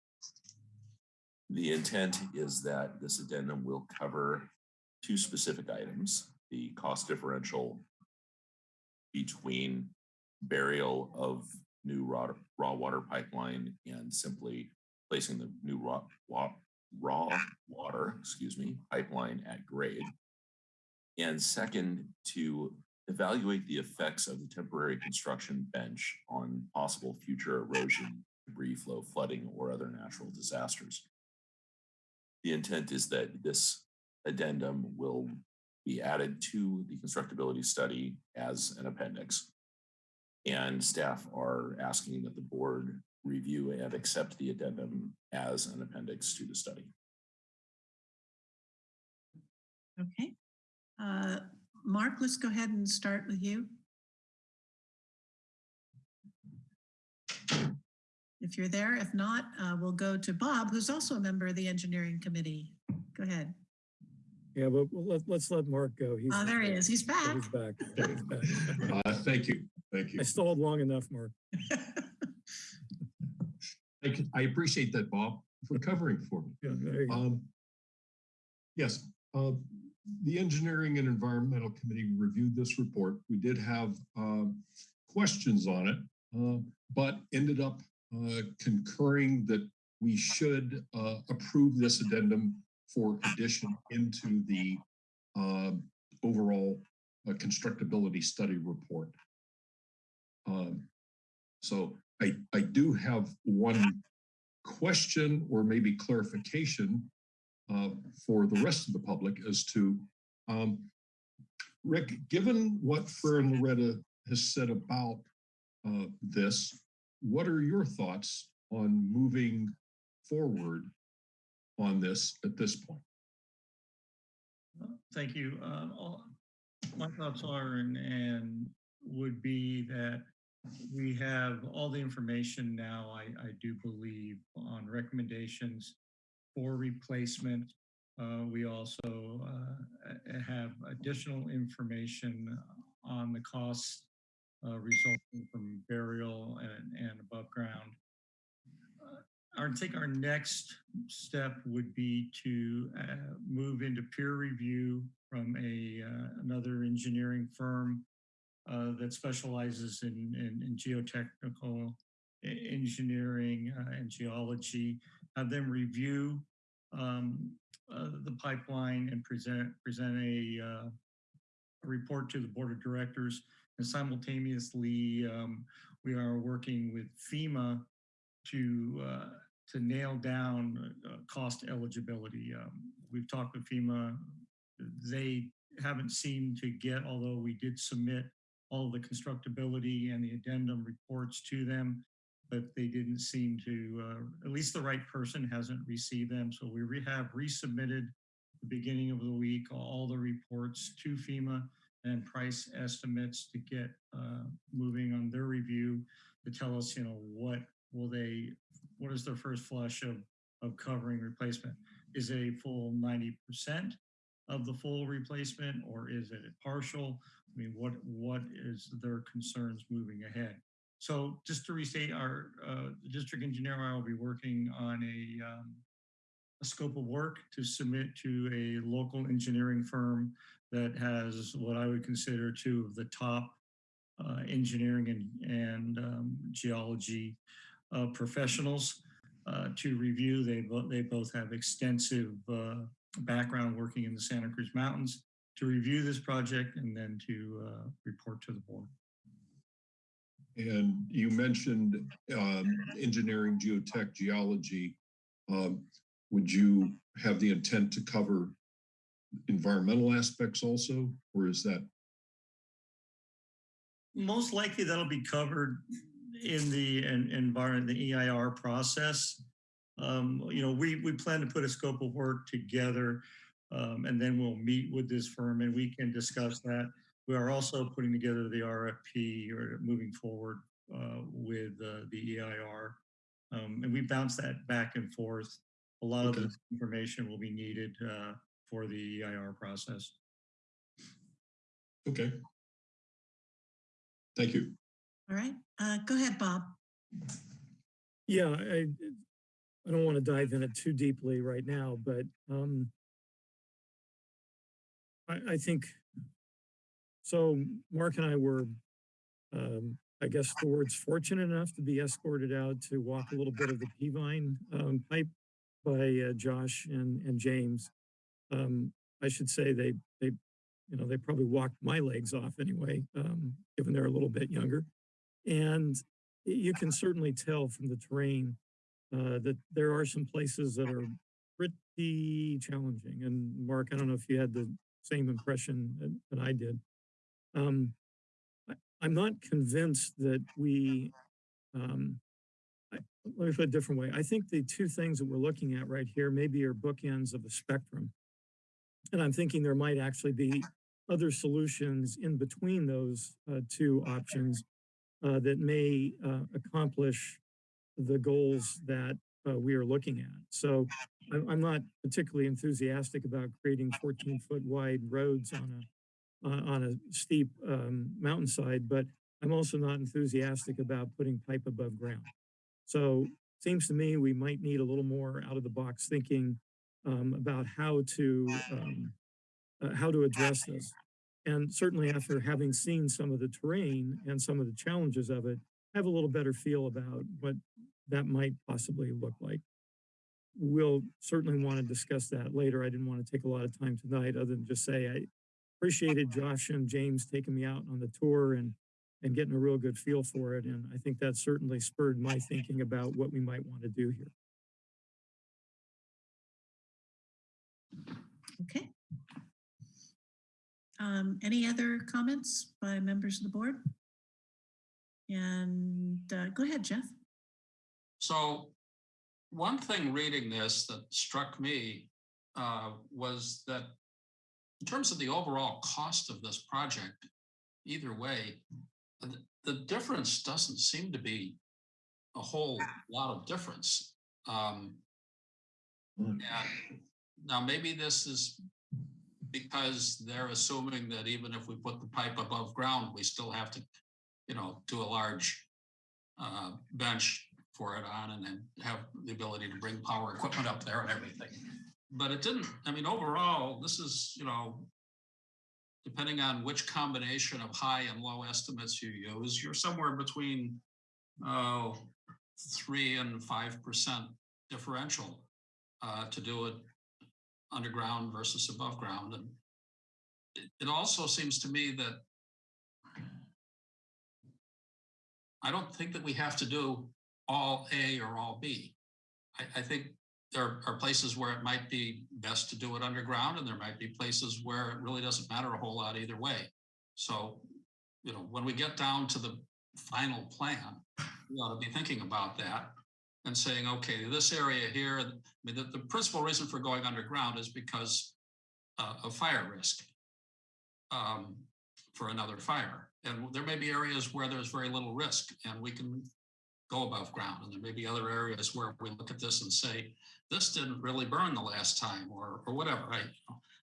The intent is that this addendum will cover two specific items, the cost differential between burial of new raw, raw water pipeline and simply placing the new raw, wa- raw water, excuse me, pipeline at grade. And second, to evaluate the effects of the temporary construction bench on possible future erosion, debris flow, flooding, or other natural disasters. The intent is that this addendum will be added to the constructability study as an appendix. And staff are asking that the board review and accept the addendum as an appendix to the study. Okay. Uh, Mark, let's go ahead and start with you. If you're there, if not, uh, we'll go to Bob, who's also a member of the engineering committee. Go ahead. Yeah, but we'll let, let's let Mark go. He's Oh, there he is. He's back. He's back. He's back. uh, thank you, thank you. I stalled long enough, Mark. I, can- I appreciate that, Bob, for covering for me. Yeah, there you go. Um, yes, uh, the Engineering and Environmental Committee reviewed this report. We did have um, questions on it, uh, but ended up uh, concurring that we should uh, approve this addendum for addition into the uh, overall uh, constructability study report. Um, so I, I do have one question or maybe clarification uh, for the rest of the public as to, um, Rick, given what Fern Loretta has said about uh, this, what are your thoughts on moving forward on this at this point? Thank you. Um, all- My thoughts are and, and would be that we have all the information now, I, I do believe, on recommendations for replacement. Uh, we also, uh, have additional information on the costs uh, resulting from burial and, and above ground. Uh, I think our next step would be to uh, move into peer review from a uh, another engineering firm uh, that specializes in, in, in geotechnical engineering uh, and geology. Have them review um, the pipeline and present present a, a report to the board of directors. And simultaneously, um, we are working with FEMA to uh, to nail down uh, cost eligibility. Um, we've talked with FEMA. They haven't seemed to get, although we did submit all the constructability and the addendum reports to them, but they didn't seem to, uh, at least the right person hasn't received them. So we re- have resubmitted the beginning of the week, all the reports to FEMA and price estimates to get uh, moving on their review to tell us, you know, what will they what is their first flush of, of covering replacement? Is it a full 90% of the full replacement or is it partial? I mean, what what is their concerns moving ahead? So just to restate, our uh, district engineer and I will be working on a, um, a scope of work to submit to a local engineering firm that has what I would consider two of the top uh, engineering and, and um, geology uh, professionals uh, to review. They, bo- they both have extensive uh, background working in the Santa Cruz Mountains to review this project and then to uh, report to the board. And you mentioned um, engineering, geotech, geology. Um, Would you have the intent to cover environmental aspects also, or is that, Most likely that'll be covered in the en- environment, the EIR process. Um, you know, we, we plan to put a scope of work together um, and then we'll meet with this firm and we can discuss that. We are also putting together the RFP or moving forward uh, with uh, the EIR. Um, and we bounce that back and forth. A lot of Okay. this information will be needed uh, for the EIR process. okay. Thank you. All right, uh, go ahead, Bob. Yeah, I, I don't want to dive in it too deeply right now, but, um, I, I think, so Mark and I were, um, I guess the word's fortunate enough to be escorted out to walk a little bit of the Peavine, um, pipe by, uh, Josh and, and James. Um, I should say they, they, you know, they probably walked my legs off anyway, um, given they're a little bit younger. And you can certainly tell from the terrain uh, that there are some places that are pretty challenging. And Mark, I don't know if you had the same impression that, that I did. Um, I, I'm not convinced that we, um, let me put it a different way. I think the two things that we're looking at right here maybe are bookends of a spectrum. And I'm thinking there might actually be other solutions in between those uh, two options uh, that may uh, accomplish the goals that uh, we are looking at. So I'm, not particularly enthusiastic about creating 14 foot wide roads on a on a steep um, mountainside, but I'm also not enthusiastic about putting pipe above ground. So it seems to me we might need a little more out of the box thinking um, about how to um, uh, how to address this. And certainly after having seen some of the terrain and some of the challenges of it, I have a little better feel about what that might possibly look like. We'll certainly want to discuss that later. I didn't want to take a lot of time tonight other than just say I appreciated Josh and James taking me out on the tour and and getting a real good feel for it. And I think that certainly spurred my thinking about what we might want to do here. Okay. Um, any other comments by members of the board? And uh, go ahead, Jeff. So one thing reading this that struck me uh, was that in terms of the overall cost of this project, either way, the, the difference doesn't seem to be a whole lot of difference. Um, Mm. and now maybe this is because they're assuming that even if we put the pipe above ground, we still have to, you know, do a large uh, bench for it on and then have the ability to bring power equipment up there and everything. But it didn't, I mean, overall, this is, you know, depending on which combination of high and low estimates you use, you're somewhere between, oh, three and five percent differential uh, to do it underground versus above ground. And it, it also seems to me that I don't think that we have to do all A or all B. I, I think there are places where it might be best to do it underground and there might be places where it really doesn't matter a whole lot either way. So, you know, when we get down to the final plan, we ought to be thinking about that and saying, okay, this area here, I mean, the, the principal reason for going underground is because uh, of fire risk um, for another fire. And there may be areas where there's very little risk and we can go above ground. And there may be other areas where we look at this and say, this didn't really burn the last time or, or whatever. I,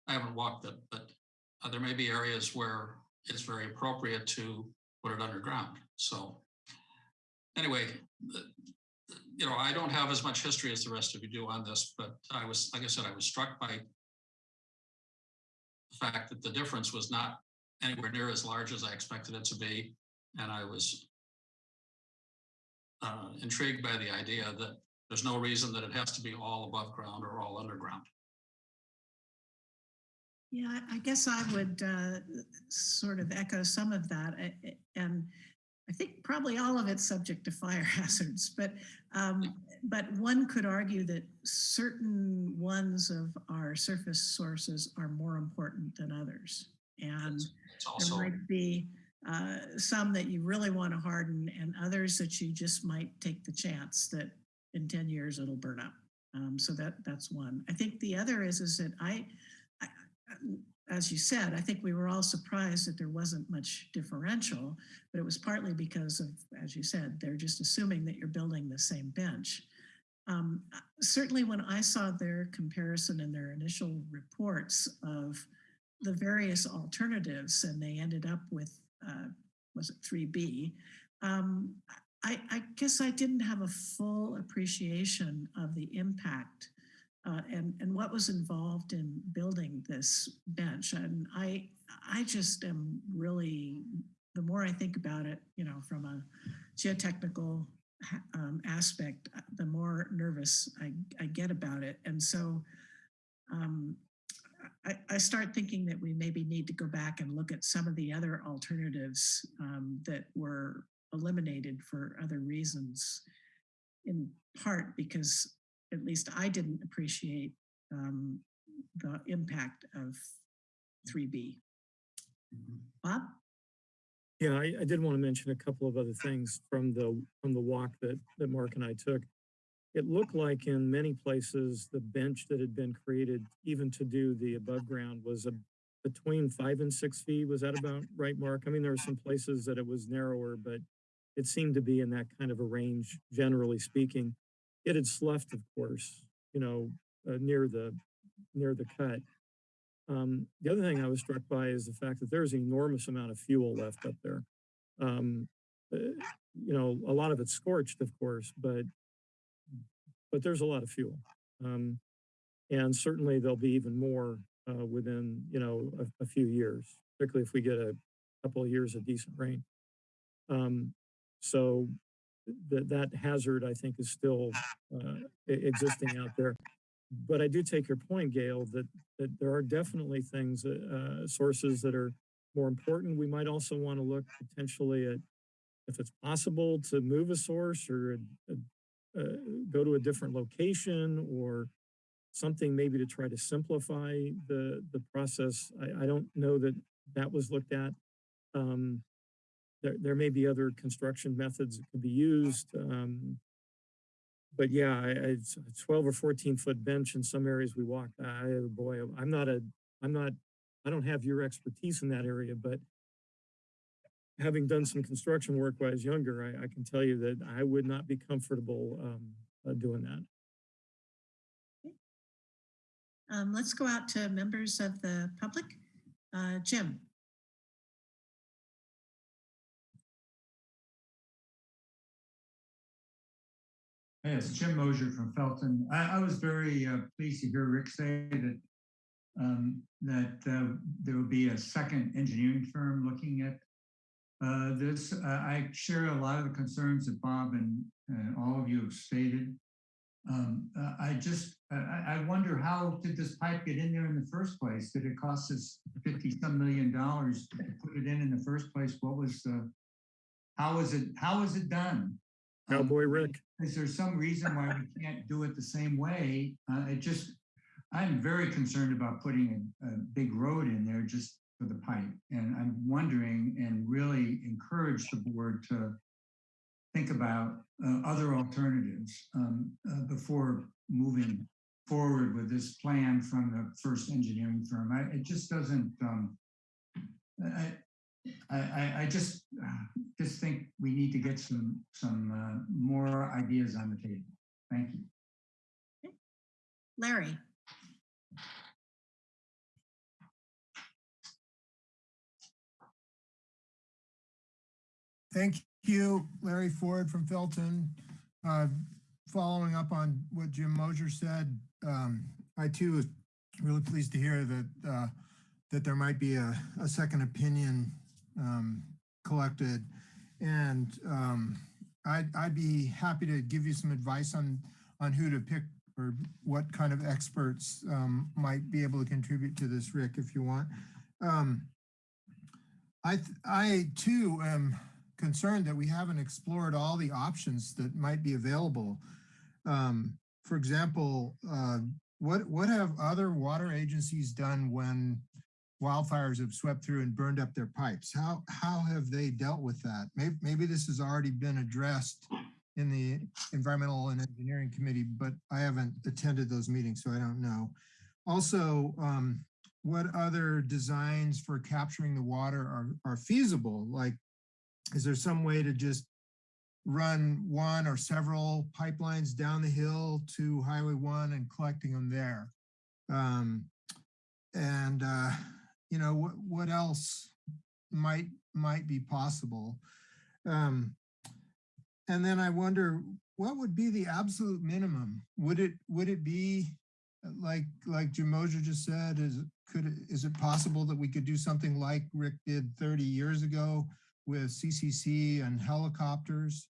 I haven't walked it, but uh, there may be areas where it's very appropriate to put it underground. So anyway, you know, I don't have as much history as the rest of you do on this, but I was, like I said, I was struck by the fact that the difference was not anywhere near as large as I expected it to be. And I was uh, intrigued by the idea that there's no reason that it has to be all above ground or all underground. Yeah, I- guess I would uh, sort of echo some of that. I- I- And I think probably all of it's subject to fire *laughs* hazards, but um, but one could argue that certain ones of our surface sources are more important than others. And It's there also, might be uh, some that you really want to harden and others that you just might take the chance that in 10 years it'll burn up. Um, so that that's one. I think the other is is that I, I, as you said, I think we were all surprised that there wasn't much differential, but it was partly because of, as you said, they're just assuming that you're building the same bench. Um, certainly when I saw their comparison in their initial reports of the various alternatives and they ended up with, uh, was it 3B? Um, I, I guess I didn't have a full appreciation of the impact uh, and, and what was involved in building this bench. And I, I just am really, the more I think about it, you know, from a geotechnical um, aspect, the more nervous I, I get about it. And so um, I, I start thinking that we maybe need to go back and look at some of the other alternatives um, that were eliminated for other reasons, in part because at least I didn't appreciate um, the impact of 3B. Bob? Yeah, I, I did want to mention a couple of other things from the, from the walk that, that Mark and I took. It looked like in many places, the bench that had been created even to do the above ground was a, between five and six feet. Was that about right, Mark? I mean, there were some places that it was narrower, but it seemed to be in that kind of a range, generally speaking. It had sloughed, of course, you know, uh, near the, near the cut. Um, the other thing I was struck by is the fact that there's an enormous amount of fuel left up there. Um, uh, you know, a lot of it's scorched, of course, but but there's a lot of fuel. Um, and certainly there'll be even more uh, within, you know, a, a, few years, particularly if we get a couple of years of decent rain. Um, so that that hazard, I think, is still uh, existing out there but I do take your point, Gail, that, that there are definitely things, uh, sources that are more important. We might also want to look potentially at if it's possible to move a source or uh, go to a different location or something maybe to try to simplify the, the process. I, I don't know that that was looked at. Um, there, there may be other construction methods that could be used. Um, but yeah, I, it's a 12 or 14 foot bench in some areas we walk. I, boy, I'm not a, I'm not, I don't have your expertise in that area, but having done some construction work when I was younger, I, I can tell you that I would not be comfortable um, uh, doing that. Um, let's go out to members of the public. Uh, Jim. Hey, it's Jim Mosier from Felton. I, I was very uh, pleased to hear Rick say that um, that uh, there will be a second engineering firm looking at uh, this. I share a lot of the concerns that Bob and all of you have stated. Um, uh, I just, I, I, wonder how did this pipe get in there in the first place? Did it cost us 50 some million dollars to put it in in the first place? What was the, how was it, how was it done? Cowboy um, Rick. Is there some reason why we can't do it the same way? Uh, it just, I'm very concerned about putting a, a big road in there just for the pipe. And I'm wondering and really encourage the board to think about uh, other alternatives um, uh, before moving forward with this plan from the first engineering firm. I, it just doesn't, um, I, I, I just *sighs* just think we need to get some some uh, more ideas on the table. Thank you. Larry. Thank you, Larry Ford from Felton. Uh, following up on what Jim Mosier said, um, I too was really pleased to hear that uh, that there might be a, a second opinion um, collected. And um, I'd, I'd be happy to give you some advice on, on who to pick or what kind of experts um, might be able to contribute to this, Rick, if you want. Um, I, I too am concerned that we haven't explored all the options that might be available. Um, for example, uh, what, what have other water agencies done when wildfires have swept through and burned up their pipes? How, how have they dealt with that? Maybe, maybe this has already been addressed in the Environmental and Engineering Committee, but I haven't attended those meetings, so I don't know. Also, um, what other designs for capturing the water are, are feasible? Like, is there some way to just run one or several pipelines down the hill to Highway One and collecting them there? Um, and, uh, you know, what, what else might, might be possible? Um, and then I wonder, what would be the absolute minimum? Would it, would it be like, like Jim Mosier just said, is, could, is it possible that we could do something like Rick did 30 years ago with CCC and helicopters?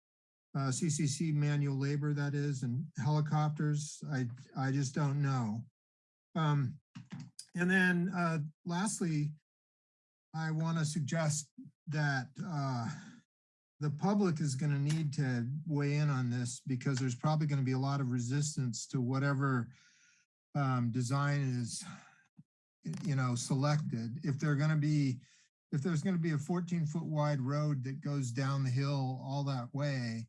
Uh, CCC manual labor, that is, and helicopters, I, I just don't know. Um, and then uh, lastly, I want to suggest that uh, the public is going to need to weigh in on this because there's probably going to be a lot of resistance to whatever um, design is, you know, selected. If they're going to be, if there's going to be a 14 foot wide road that goes down the hill all that way,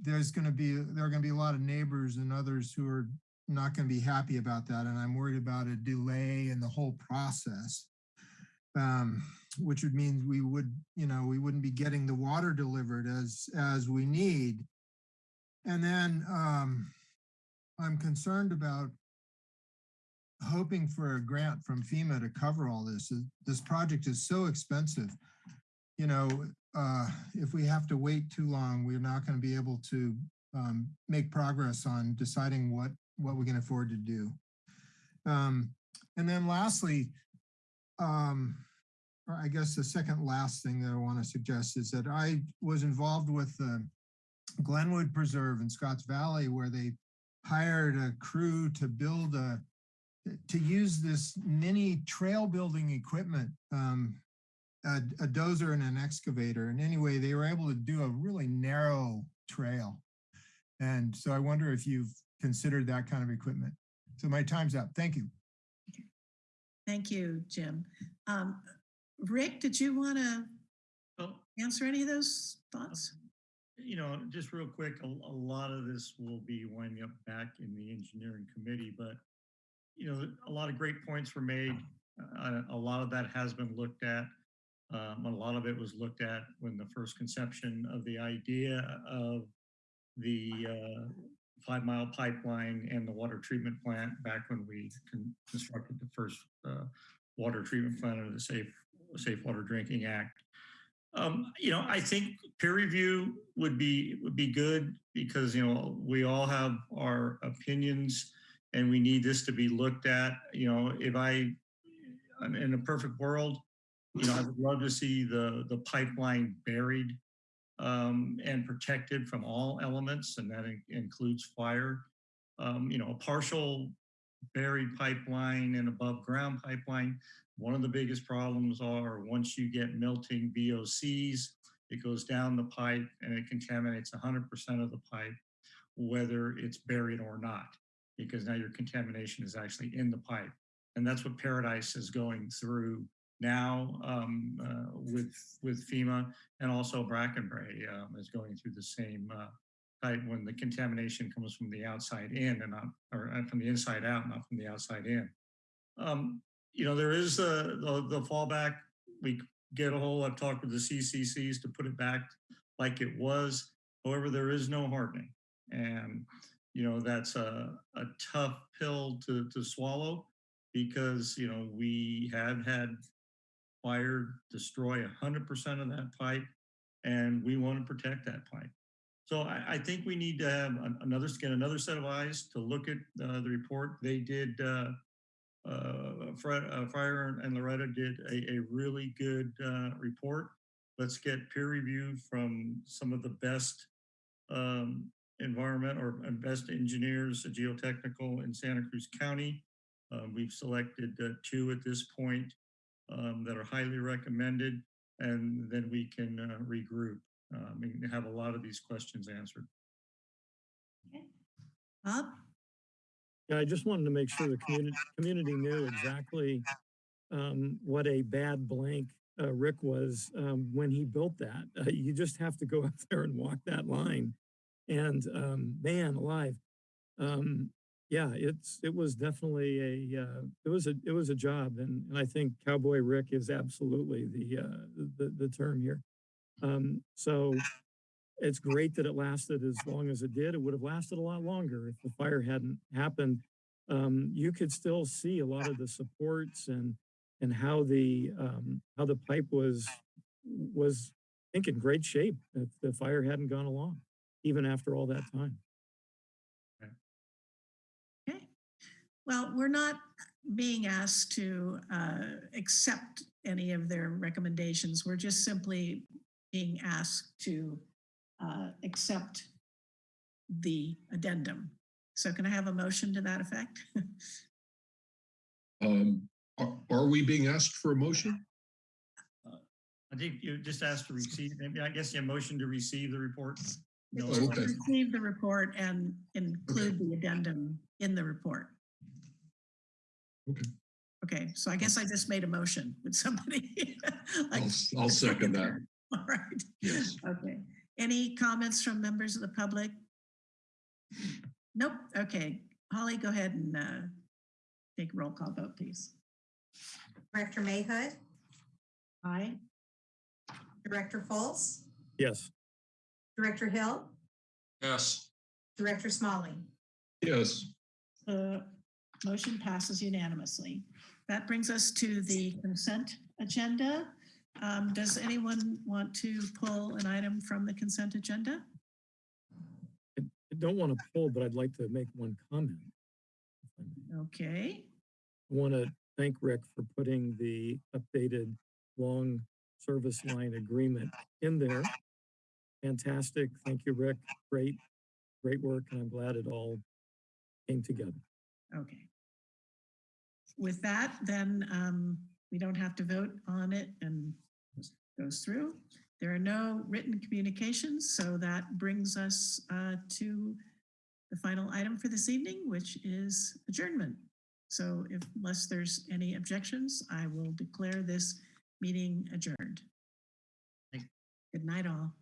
there's going to be, there are going to be a lot of neighbors and others who are not going to be happy about that. And I'm worried about a delay in the whole process. Um, which would mean we would, you know, we wouldn't be getting the water delivered as, as we need. And then um, I'm concerned about hoping for a grant from FEMA to cover all this. This project is so expensive. You know, uh, if we have to wait too long, we're not going to be able to um, make progress on deciding what, what we can afford to do. Um, and then lastly, um, or I guess the second last thing that I want to suggest is that I was involved with the Glenwood Preserve in Scotts Valley where they hired a crew to build a, to use this mini trail building equipment, um, a, a dozer and an excavator. And anyway, they were able to do a really narrow trail. And so I wonder if you've considered that kind of equipment. So my time's up. Thank you. Thank you, Jim. Um, Rick, did you want to Well, answer any of those thoughts? you know, just real quick, a, a lot of this will be winding up back in the engineering committee, but you know, a lot of great points were made. Uh, a lot of that has been looked at. Um, a lot of it was looked at when the first conception of the idea of the uh, five mile pipeline and the water treatment plant back when we con- constructed the first uh, water treatment plant under the Safe Safe Water Drinking Act. Um, you know, I think peer review would be would be good because you know we all have our opinions and we need this to be looked at. You know, if I I'm in a perfect world, you know, I would love to see the the pipeline buried um, and protected from all elements, and that in- includes fire. Um, you know, a partial buried pipeline and above ground pipeline. One of the biggest problems are once you get melting VOCs, it goes down the pipe and it contaminates 100% of the pipe, whether it's buried or not, because now your contamination is actually in the pipe. And that's what Paradise is going through now um, uh, with with FEMA and also Bracken Brae um, is going through the same uh, type when the contamination comes from the outside in and not or uh, from the inside out, not from the outside in. Um, you know, there is the, the the fallback. We get a whole. I've talked with the CCCs to put it back like it was. However, there is no hardening, and you know that's a a tough pill to to swallow because you know we have had fire destroy 100% of that pipe and we want to protect that pipe. So I, I think we need to have another, get another set of eyes to look at uh, the report. They did, uh, uh, Freyer, uh, and Laureta did a, a really good uh, report. Let's get peer review from some of the best um, environment or best engineers, uh, geotechnical in Santa Cruz County. Uh, we've selected uh, two at this point um, that are highly recommended, and then we can uh, regroup. uh, I mean, have a lot of these questions answered. Bob? Yeah, I just wanted to make sure the community, community knew exactly um, what a bad blank uh, Rick was um, when he built that. Uh, you just have to go up there and walk that line. And um, man alive, um, yeah, it's it was definitely a uh, it was a it was a job, and, and I think Cowboy Rick is absolutely the uh, the the term here. Um, so it's great that it lasted as long as it did. It would have lasted a lot longer if the fire hadn't happened. Um, you could still see a lot of the supports and and how the um, how the pipe was was I think in great shape if the fire hadn't gone along, even after all that time. Okay. Well, we're not being asked to uh, accept any of their recommendations. We're just simply being asked to uh, accept the addendum. So can I have a motion to that effect? *laughs* Um, are, are we being asked for a motion? I think you just asked to receive, maybe I guess your motion to receive the report. No, Oh, okay. Receive the report and include the addendum in the report. Okay. Okay, so I guess I just made a motion. Would somebody? *laughs* like- I'll, I'll second that. *laughs* All right. Yes. Okay. Any comments from members of the public? Nope. Okay. Holly, go ahead and uh, take a roll call vote, please. Director Mahood, Aye. Director Fultz, Yes. Director Hill, Yes, Director Smolley. Yes. The motion passes unanimously. That brings us to the consent agenda. Um, Does anyone want to pull an item from the consent agenda? I don't want to pull, but I'd like to make one comment. if I may. Okay. I want to thank Rick for putting the updated long service line agreement in there. Fantastic. Thank you, Rick. Great, great work. And I'm glad it all came together. Okay. With that, then um, we don't have to vote on it and goes through. There are no written communications, so that brings us uh, to the final item for this evening, which is adjournment. So if, unless there's any objections, I will declare this meeting adjourned. Good night, all.